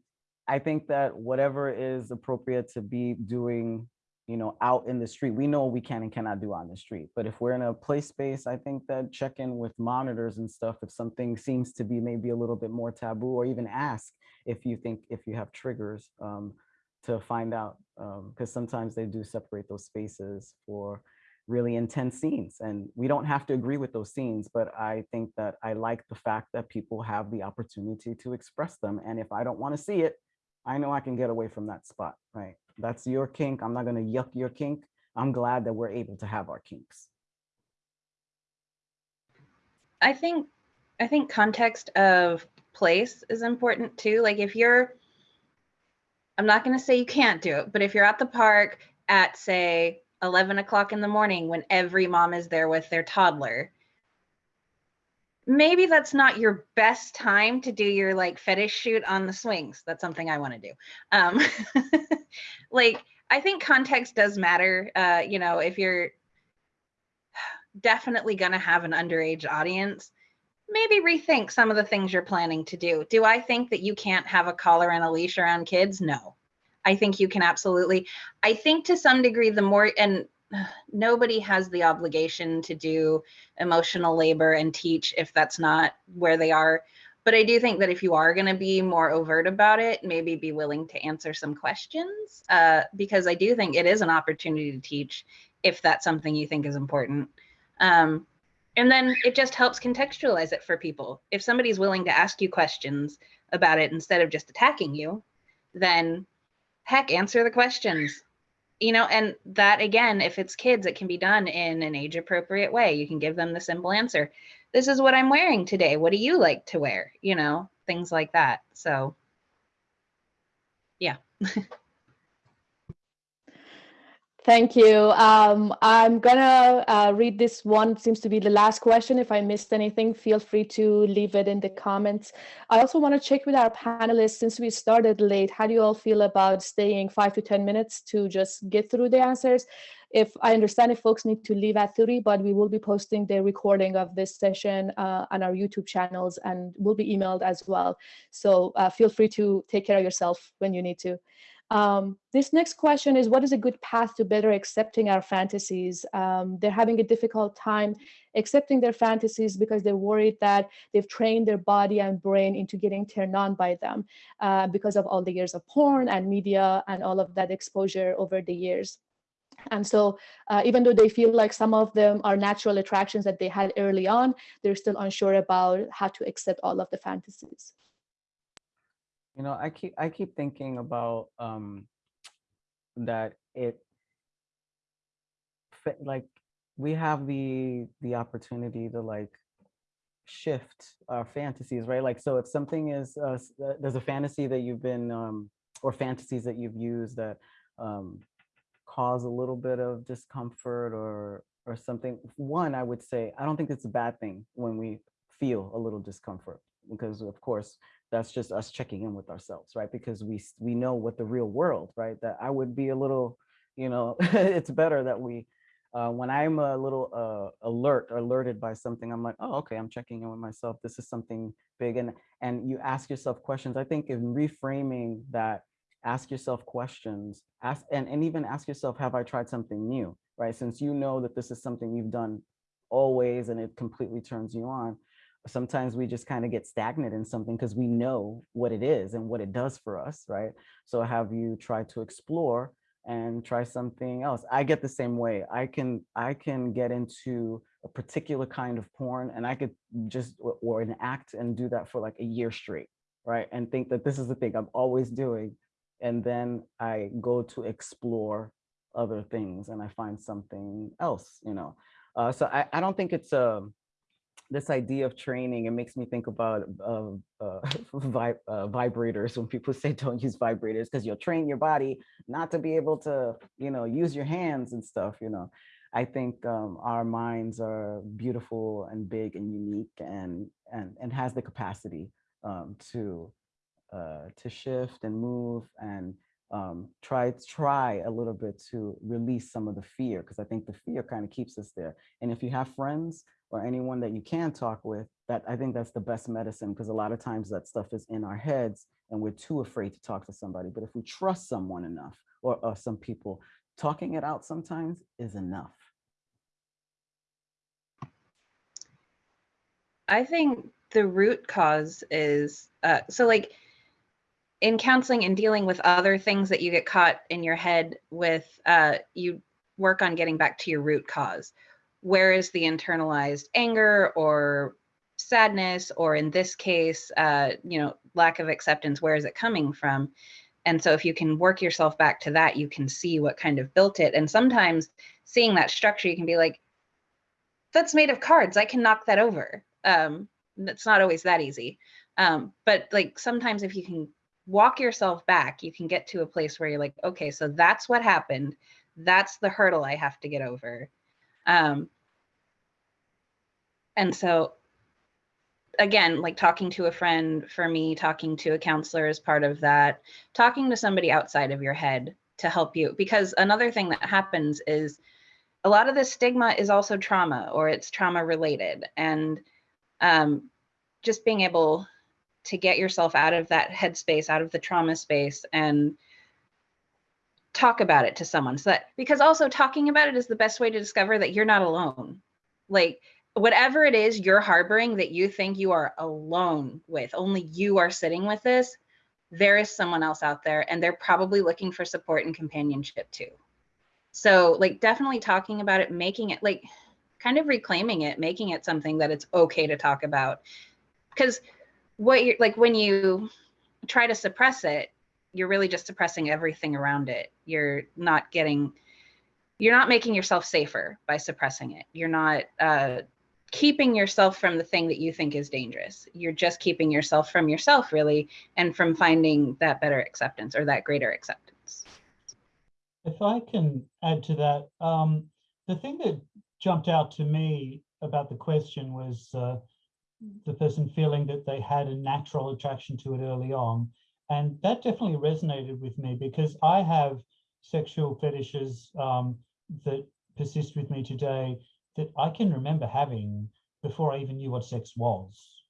I think that whatever is appropriate to be doing, you know, out in the street, we know we can and cannot do on the street. But if we're in a play space, I think that check in with monitors and stuff, if something seems to be maybe a little bit more taboo, or even ask if you think if you have triggers um, to find out, because sometimes they do separate those spaces for really intense scenes and we don't have to agree with those scenes but i think that i like the fact that people have the opportunity to express them and if i don't want to see it i know i can get away from that spot right? That's your kink. I'm not going to yuck your kink. I'm glad that we're able to have our kinks. I think I think context of place is important too. Like if you're I'm not going to say you can't do it, but if you're at the park at say 11 o'clock in the morning when every mom is there with their toddler, maybe that's not your best time to do your like fetish shoot on the swings. That's something I want to do. Um, like I think context does matter. Uh, you know, if you're definitely going to have an underage audience, maybe rethink some of the things you're planning to do. Do I think that you can't have a collar and a leash around kids? No. I think you can absolutely. I think to some degree, the more, and nobody has the obligation to do emotional labor and teach if that's not where they are. But I do think that if you are going to be more overt about it, maybe be willing to answer some questions uh, because I do think it is an opportunity to teach if that's something you think is important. Um, and then it just helps contextualize it for people. If somebody's willing to ask you questions about it instead of just attacking you, then heck, answer the questions. You know, and that again, if it's kids, it can be done in an age appropriate way. You can give them the simple answer. This is what I'm wearing today. What do you like to wear? You know, things like that. So, yeah. Thank you. Um, I'm gonna uh, read this one, seems to be the last question. If I missed anything, feel free to leave it in the comments. I also want to check with our panelists, since we started late, how do you all feel about staying five to 10 minutes to just get through the answers? If I understand if folks need to leave at 30, but we will be posting the recording of this session uh, on our YouTube channels and will be emailed as well. So uh, feel free to take care of yourself when you need to. Um, this next question is what is a good path to better accepting our fantasies? Um, they're having a difficult time accepting their fantasies because they're worried that they've trained their body and brain into getting turned on by them uh, because of all the years of porn and media and all of that exposure over the years. And so uh, even though they feel like some of them are natural attractions that they had early on, they're still unsure about how to accept all of the fantasies. You know, I keep I keep thinking about um that it like we have the the opportunity to like shift our fantasies, right? Like so if something is uh, uh, there's a fantasy that you've been um or fantasies that you've used that um cause a little bit of discomfort or or something. One, I would say I don't think it's a bad thing when we feel a little discomfort because of course that's just us checking in with ourselves right? Because we we know what the real world right? That i would be a little you know it's better that we uh, when i'm a little uh, alert alerted by something i'm like oh okay i'm checking in with myself. This is something big. And and you ask yourself questions. I think in reframing that ask yourself questions ask and, and even ask yourself have i tried something new? Right? Since you know that this is something you've done always and it completely turns you on sometimes we just kind of get stagnant in something because we know what it is and what it does for us, right? So have you tried to explore and try something else? I get the same way. I can I can get into a particular kind of porn and I could just, or- an act and do that for like a year straight, right? And think that this is the thing I'm always doing. And then I go to explore other things and I find something else, you know? Uh, so I, I don't think it's a, this idea of training, it makes me think about uh, uh, uh, vibrators when people say don't use vibrators because you'll train your body not to be able to, you know, use your hands and stuff, you know. I think um, our minds are beautiful and big and unique and and and has the capacity um, to uh, to shift and move and um, try try a little bit to release some of the fear because I think the fear kind of keeps us there. And if you have friends or anyone that you can talk with, that I think that's the best medicine because a lot of times that stuff is in our heads and we're too afraid to talk to somebody. But if we trust someone enough or, or some people, talking it out sometimes is enough. I think the root cause is uh, so like in counseling and dealing with other things that you get caught in your head with, uh, you work on getting back to your root cause. Where is the internalized anger or sadness, or in this case, uh, you know, lack of acceptance? Where is it coming from? And so if you can work yourself back to that, you can see what kind of built it. And sometimes seeing that structure, you can be like, that's made of cards. I can knock that over. Um, it's not always that easy. Um, but like sometimes if you can walk yourself back, you can get to a place where you're like, okay, so that's what happened. That's the hurdle I have to get over. Um, and so again, like talking to a friend for me, talking to a counselor is part of that, talking to somebody outside of your head to help you. Because another thing that happens is a lot of this stigma is also trauma or it's trauma related. And um, just being able to get yourself out of that headspace, out of the trauma space and talk about it to someone. So that because also talking about it is the best way to discover that you're not alone. Like whatever it is you're harboring that you think you are alone with, only you are sitting with this, there is someone else out there and they're probably looking for support and companionship too. So like definitely talking about it, making it like kind of reclaiming it, making it something that it's okay to talk about. Because what you're like when you try to suppress it, you're really just suppressing everything around it. You're not getting, you're not making yourself safer by suppressing it. You're not uh, keeping yourself from the thing that you think is dangerous. You're just keeping yourself from yourself, really, and from finding that better acceptance or that greater acceptance. If I can add to that, um, the thing that jumped out to me about the question was uh, the person feeling that they had a natural attraction to it early on. And that definitely resonated with me because I have sexual fetishes um, that persist with me today that I can remember having before I even knew what sex was.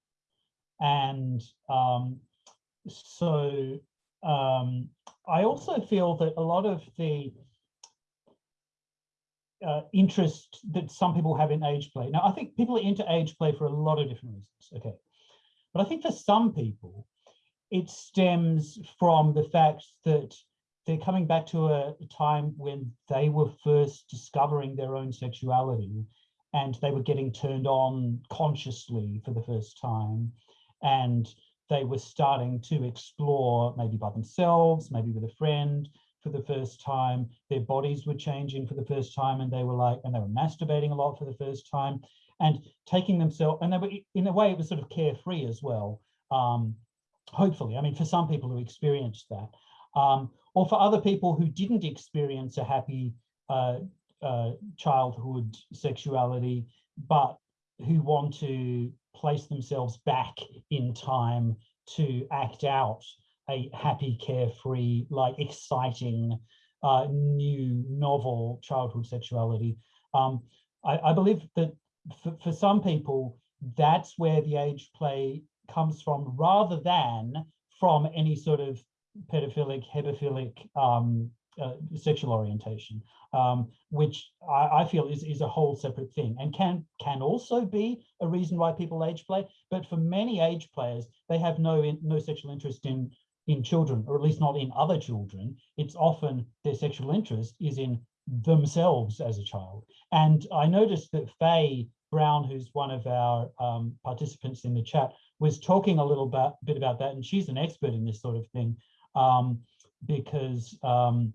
And um, so um, I also feel that a lot of the uh, interest that some people have in age play. Now, I think people are into age play for a lot of different reasons, okay? But I think for some people, it stems from the fact that they're coming back to a time when they were first discovering their own sexuality and they were getting turned on consciously for the first time. And they were starting to explore maybe by themselves, maybe with a friend, for the first time, their bodies were changing for the first time, and they were like, and they were masturbating a lot for the first time, and taking themselves, and they were in a way it was sort of carefree as well. Um, hopefully, I mean, for some people who experienced that, um, or for other people who didn't experience a happy uh, uh, childhood sexuality, but who want to place themselves back in time to act out a happy, carefree, like exciting, uh, new, novel childhood sexuality. Um, I, I, believe that for, for some people, that's where the age play comes from rather than from any sort of pedophilic, hebephilic um, uh, sexual orientation, um, which I, I, feel is, is a whole separate thing and can can also be a reason why people age play. But for many age players, they have no in, no sexual interest in in children, or at least not in other children. It's often their sexual interest is in themselves as a child. And I noticed that Faye Brown, who's one of our um, participants in the chat, was talking a little bit, bit about that, and she's an expert in this sort of thing um, because um,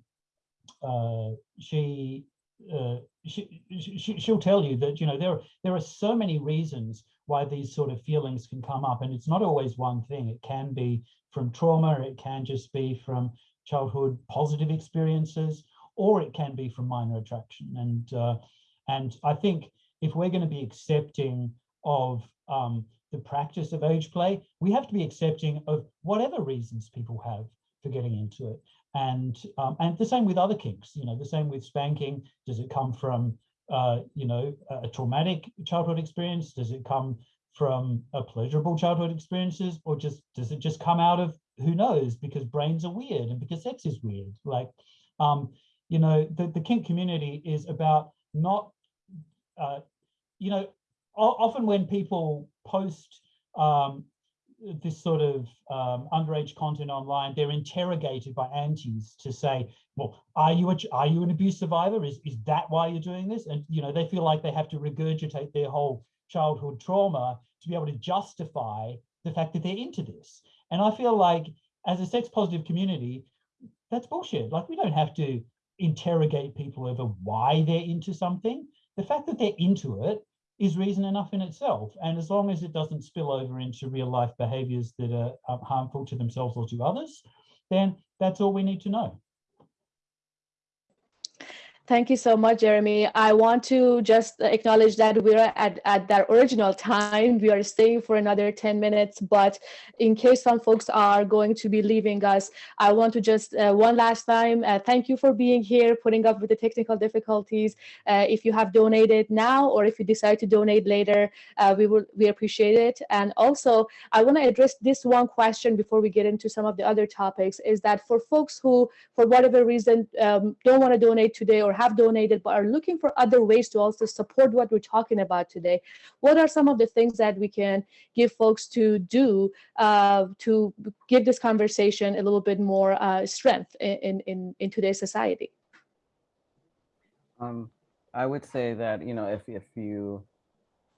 uh, she, uh, she, she she'll tell you that you know there there are so many reasons why these sort of feelings can come up, and it's not always one thing. It can be from trauma, it can just be from childhood positive experiences, or it can be from minor attraction. And uh, and I think if we're going to be accepting of um, the practice of age play, we have to be accepting of whatever reasons people have for getting into it. And um, and the same with other kinks, you know, the same with spanking. Does it come from, uh, you know, a traumatic childhood experience? Does it come from a pleasurable childhood experiences or just does it just come out of who knows because brains are weird and because sex is weird like um you know the, the kink community is about not uh you know often when people post um, this sort of um, underage content online, they're interrogated by aunties to say, well, are you a, are you an abuse survivor? Is, is that why you're doing this? And, you know, they feel like they have to regurgitate their whole childhood trauma to be able to justify the fact that they're into this. And I feel like as a sex positive community, that's bullshit. Like we don't have to interrogate people over why they're into something. The fact that they're into it is reason enough in itself. And as long as it doesn't spill over into real life behaviors that are um, harmful to themselves or to others, then that's all we need to know. Thank you so much, Jeremy. I want to just acknowledge that we're at, at that original time. We are staying for another 10 minutes, but in case some folks are going to be leaving us, I want to just uh, one last time, uh, thank you for being here, putting up with the technical difficulties. Uh, if you have donated now or if you decide to donate later, uh, we will we appreciate it. And also, I want to address this one question before we get into some of the other topics, is that for folks who, for whatever reason, um, don't want to donate today or have donated but are looking for other ways to also support what we're talking about today, what are some of the things that we can give folks to do uh, to give this conversation a little bit more uh, strength in, in, in today's society? Um, I would say that, you know, if, if you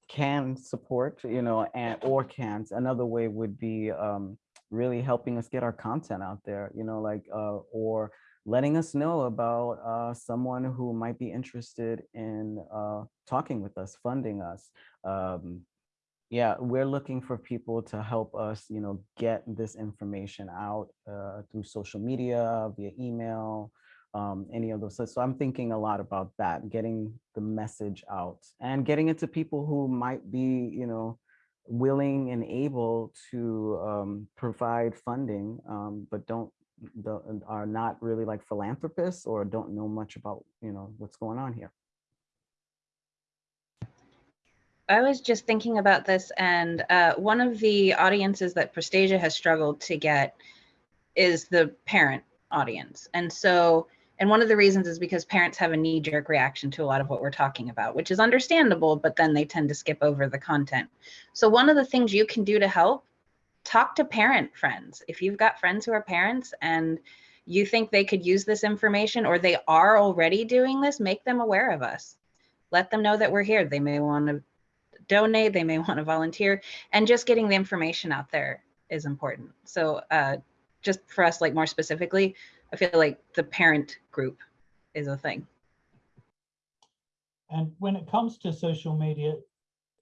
can support, you know, and or can't, another way would be um, really helping us get our content out there, you know, like, uh, or letting us know about uh, someone who might be interested in uh, talking with us, funding us. Um, yeah, we're looking for people to help us, you know, get this information out uh, through social media, via email, um, any of those. So, I'm thinking a lot about that, getting the message out and getting it to people who might be, you know, willing and able to um, provide funding, um, but don't are not really like philanthropists or don't know much about, you know, what's going on here. I was just thinking about this and uh, one of the audiences that Prostasia has struggled to get is the parent audience. And so, and one of the reasons is because parents have a knee jerk reaction to a lot of what we're talking about, which is understandable, but then they tend to skip over the content. So one of the things you can do to help talk to parent friends. If you've got friends who are parents and you think they could use this information or they are already doing this, make them aware of us. Let them know that we're here. They may want to donate, they may want to volunteer, and just getting the information out there is important. So uh, just for us, like more specifically, I feel like the parent group is a thing. And when it comes to social media,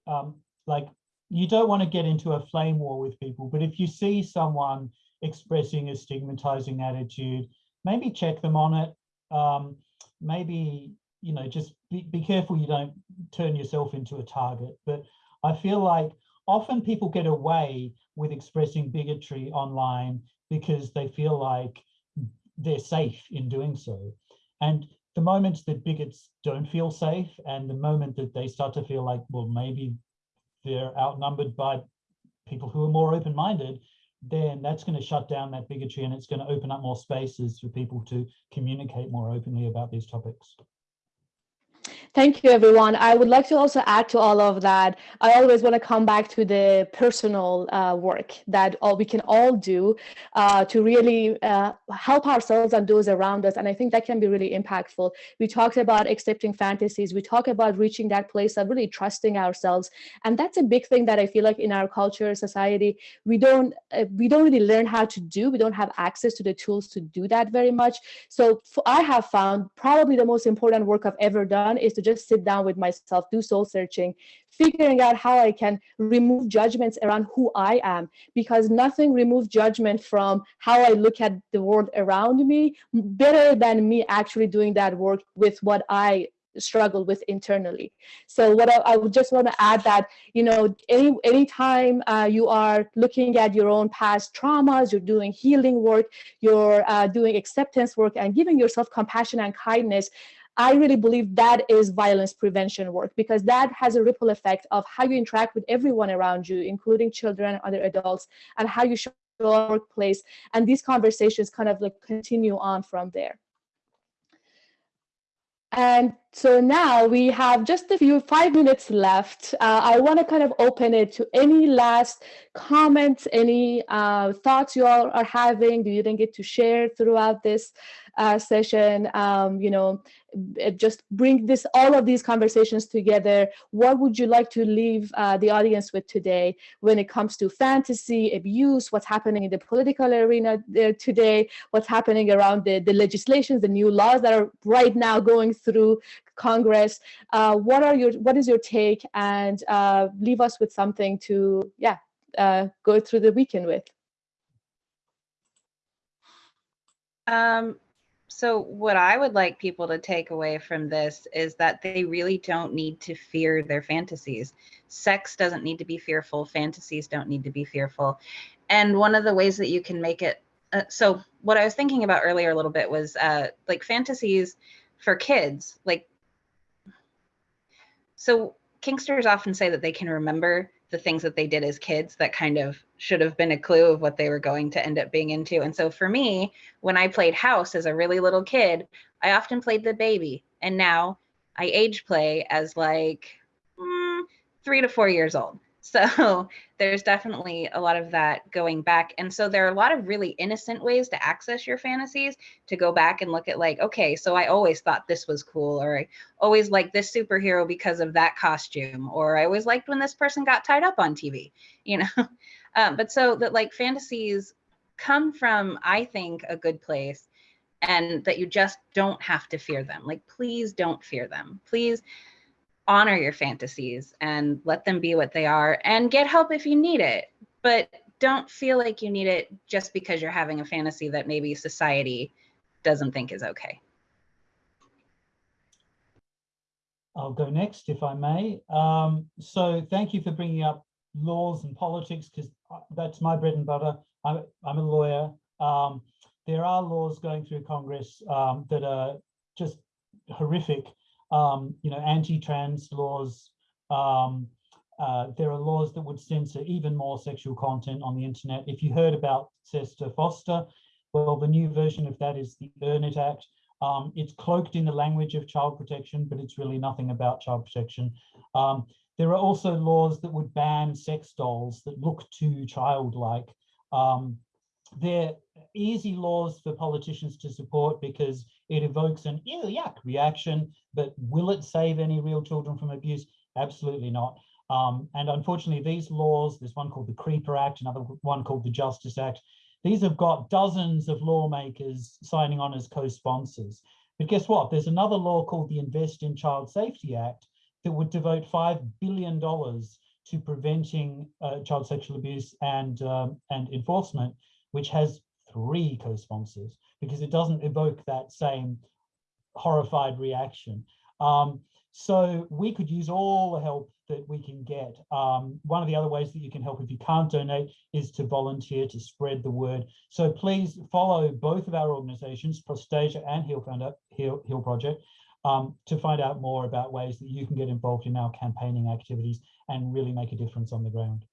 um, like you don't want to get into a flame war with people, but if you see someone expressing a stigmatizing attitude, maybe check them on it. Um, maybe, you know, just be, be careful you don't turn yourself into a target. But I feel like often people get away with expressing bigotry online because they feel like they're safe in doing so. And the moment that bigots don't feel safe and the moment that they start to feel like, well, maybe they're outnumbered by people who are more open-minded, then that's going to shut down that bigotry and it's going to open up more spaces for people to communicate more openly about these topics. Thank you, everyone. I would like to also add to all of that. I always want to come back to the personal uh, work that all we can all do uh, to really uh, help ourselves and those around us. And I think that can be really impactful. We talked about accepting fantasies. We talk about reaching that place of really trusting ourselves. And that's a big thing that I feel like in our culture, society, we don't uh, we don't really learn how to do. We don't have access to the tools to do that very much. So I have found probably the most important work I've ever done is to just sit down with myself, do soul searching, figuring out how I can remove judgments around who I am, because nothing removes judgment from how I look at the world around me better than me actually doing that work with what I struggle with internally. So what I, I would just want to add that, you know, any anytime uh, you are looking at your own past traumas, you're doing healing work, you're uh, doing acceptance work and giving yourself compassion and kindness, I really believe that is violence prevention work because that has a ripple effect of how you interact with everyone around you, including children, and other adults, and how you show your workplace. And these conversations kind of like continue on from there. And so now we have just a few five minutes left. Uh, I want to kind of open it to any last comments, any uh, thoughts you all are having. Do you didn't get to share throughout this uh, session? Um, you know, just bring this all of these conversations together. What would you like to leave uh, the audience with today when it comes to fantasy, abuse, what's happening in the political arena there today, what's happening around the, the legislations, the new laws that are right now going through Congress. Uh, what are your what is your take and uh, leave us with something to yeah uh, go through the weekend with. Um, so what I would like people to take away from this is that they really don't need to fear their fantasies. Sex doesn't need to be fearful. Fantasies don't need to be fearful. And one of the ways that you can make it uh, so what I was thinking about earlier a little bit was uh, like fantasies for kids, like so Kinksters often say that they can remember the things that they did as kids that kind of should have been a clue of what they were going to end up being into. And so for me, when I played house as a really little kid, I often played the baby. And now I age play as like mm, three to four years old. So there's definitely a lot of that going back. And so there are a lot of really innocent ways to access your fantasies to go back and look at like, okay, so I always thought this was cool, or I always liked this superhero because of that costume, or I always liked when this person got tied up on TV, you know? um, but so that like fantasies come from, I think, a good place and that you just don't have to fear them. Like, please don't fear them. Please honor your fantasies and let them be what they are and get help if you need it. But don't feel like you need it just because you're having a fantasy that maybe society doesn't think is okay. I'll go next if I may. Um, so thank you for bringing up laws and politics because that's my bread and butter. I'm, I'm a lawyer. Um, there are laws going through Congress um, that are just horrific um, you know, anti-trans laws. Um, uh, there are laws that would censor even more sexual content on the internet. If you heard about SESTA FOSTA, well, the new version of that is the EARN IT Act. Um, it's cloaked in the language of child protection, but it's really nothing about child protection. Um, there are also laws that would ban sex dolls that look too childlike. Um, they're easy laws for politicians to support because it evokes an ew, yuck reaction, but will it save any real children from abuse? Absolutely not. Um, and unfortunately, these laws, there's one called the Creeper Act, another one called the Justice Act, these have got dozens of lawmakers signing on as co-sponsors. But guess what? There's another law called the Invest in Child Safety Act that would devote $5 billion to preventing uh, child sexual abuse and, um, and enforcement, which has three co-sponsors because it doesn't evoke that same horrified reaction. Um, so we could use all the help that we can get. Um, one of the other ways that you can help if you can't donate is to volunteer to spread the word. So please follow both of our organizations, Prostasia and Heal, Heal, Heal Project, um, to find out more about ways that you can get involved in our campaigning activities and really make a difference on the ground.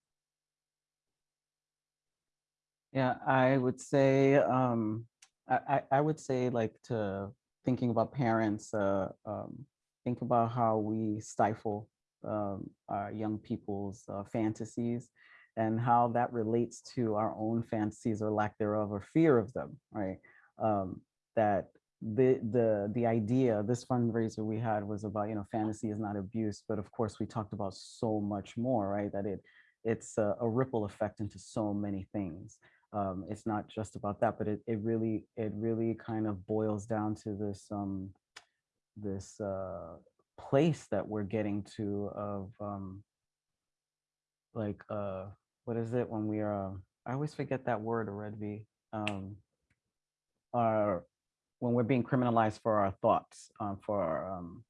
Yeah, I would say, um, I, I would say like to thinking about parents, uh, um, think about how we stifle um, our young people's uh, fantasies and how that relates to our own fantasies or lack thereof or fear of them, right? Um, that the the the idea this fundraiser we had was about you know fantasy is not abuse but of course we talked about so much more right that it it's a, a ripple effect into so many things um it's not just about that but it, it really it really kind of boils down to this um this uh place that we're getting to of um like uh what is it when we are i always forget that word already um our when we're being criminalized for our thoughts, um, for our um,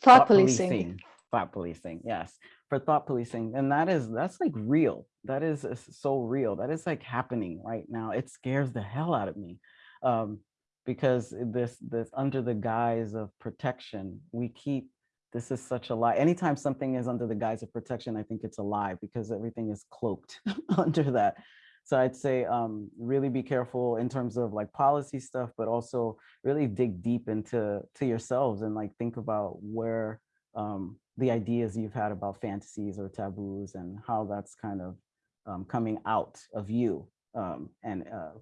Thought policing. Thought policing, yes, for thought policing, and that is that's like real. That is uh, so real. That is like happening right now. It scares the hell out of me, um, because this this under the guise of protection, we keep. This is such a lie. Anytime something is under the guise of protection, I think it's a lie because everything is cloaked under that. So I'd say um, really be careful in terms of like policy stuff, but also really dig deep into to yourselves and like think about where um, the ideas you've had about fantasies or taboos and how that's kind of um, coming out of you. Um, and uh,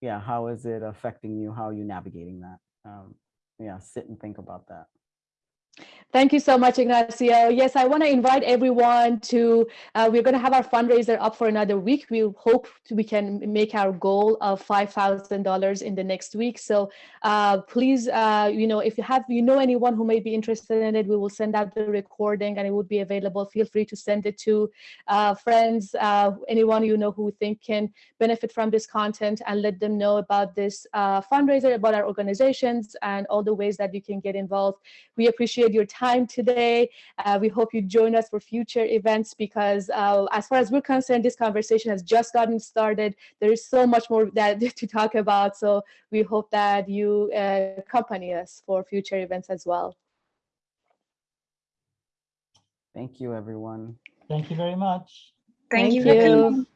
yeah, how is it affecting you? How are you navigating that? Um, yeah, sit and think about that. Thank you so much, Ignacio. Yes, I want to invite everyone to, uh, we're going to have our fundraiser up for another week. We hope we can make our goal of $5,000 in the next week. So uh, please, uh, you know, if you have, you know, anyone who may be interested in it, we will send out the recording and it would be available. Feel free to send it to uh, friends, uh, anyone you know who think can benefit from this content and let them know about this uh, fundraiser, about our organizations and all the ways that you can get involved. We appreciate your time today. Uh, we hope you join us for future events because uh, as far as we're concerned, this conversation has just gotten started. There is so much more that to talk about. So we hope that you uh, accompany us for future events as well. Thank you, everyone. Thank you very much. Thank, Thank you you. coming.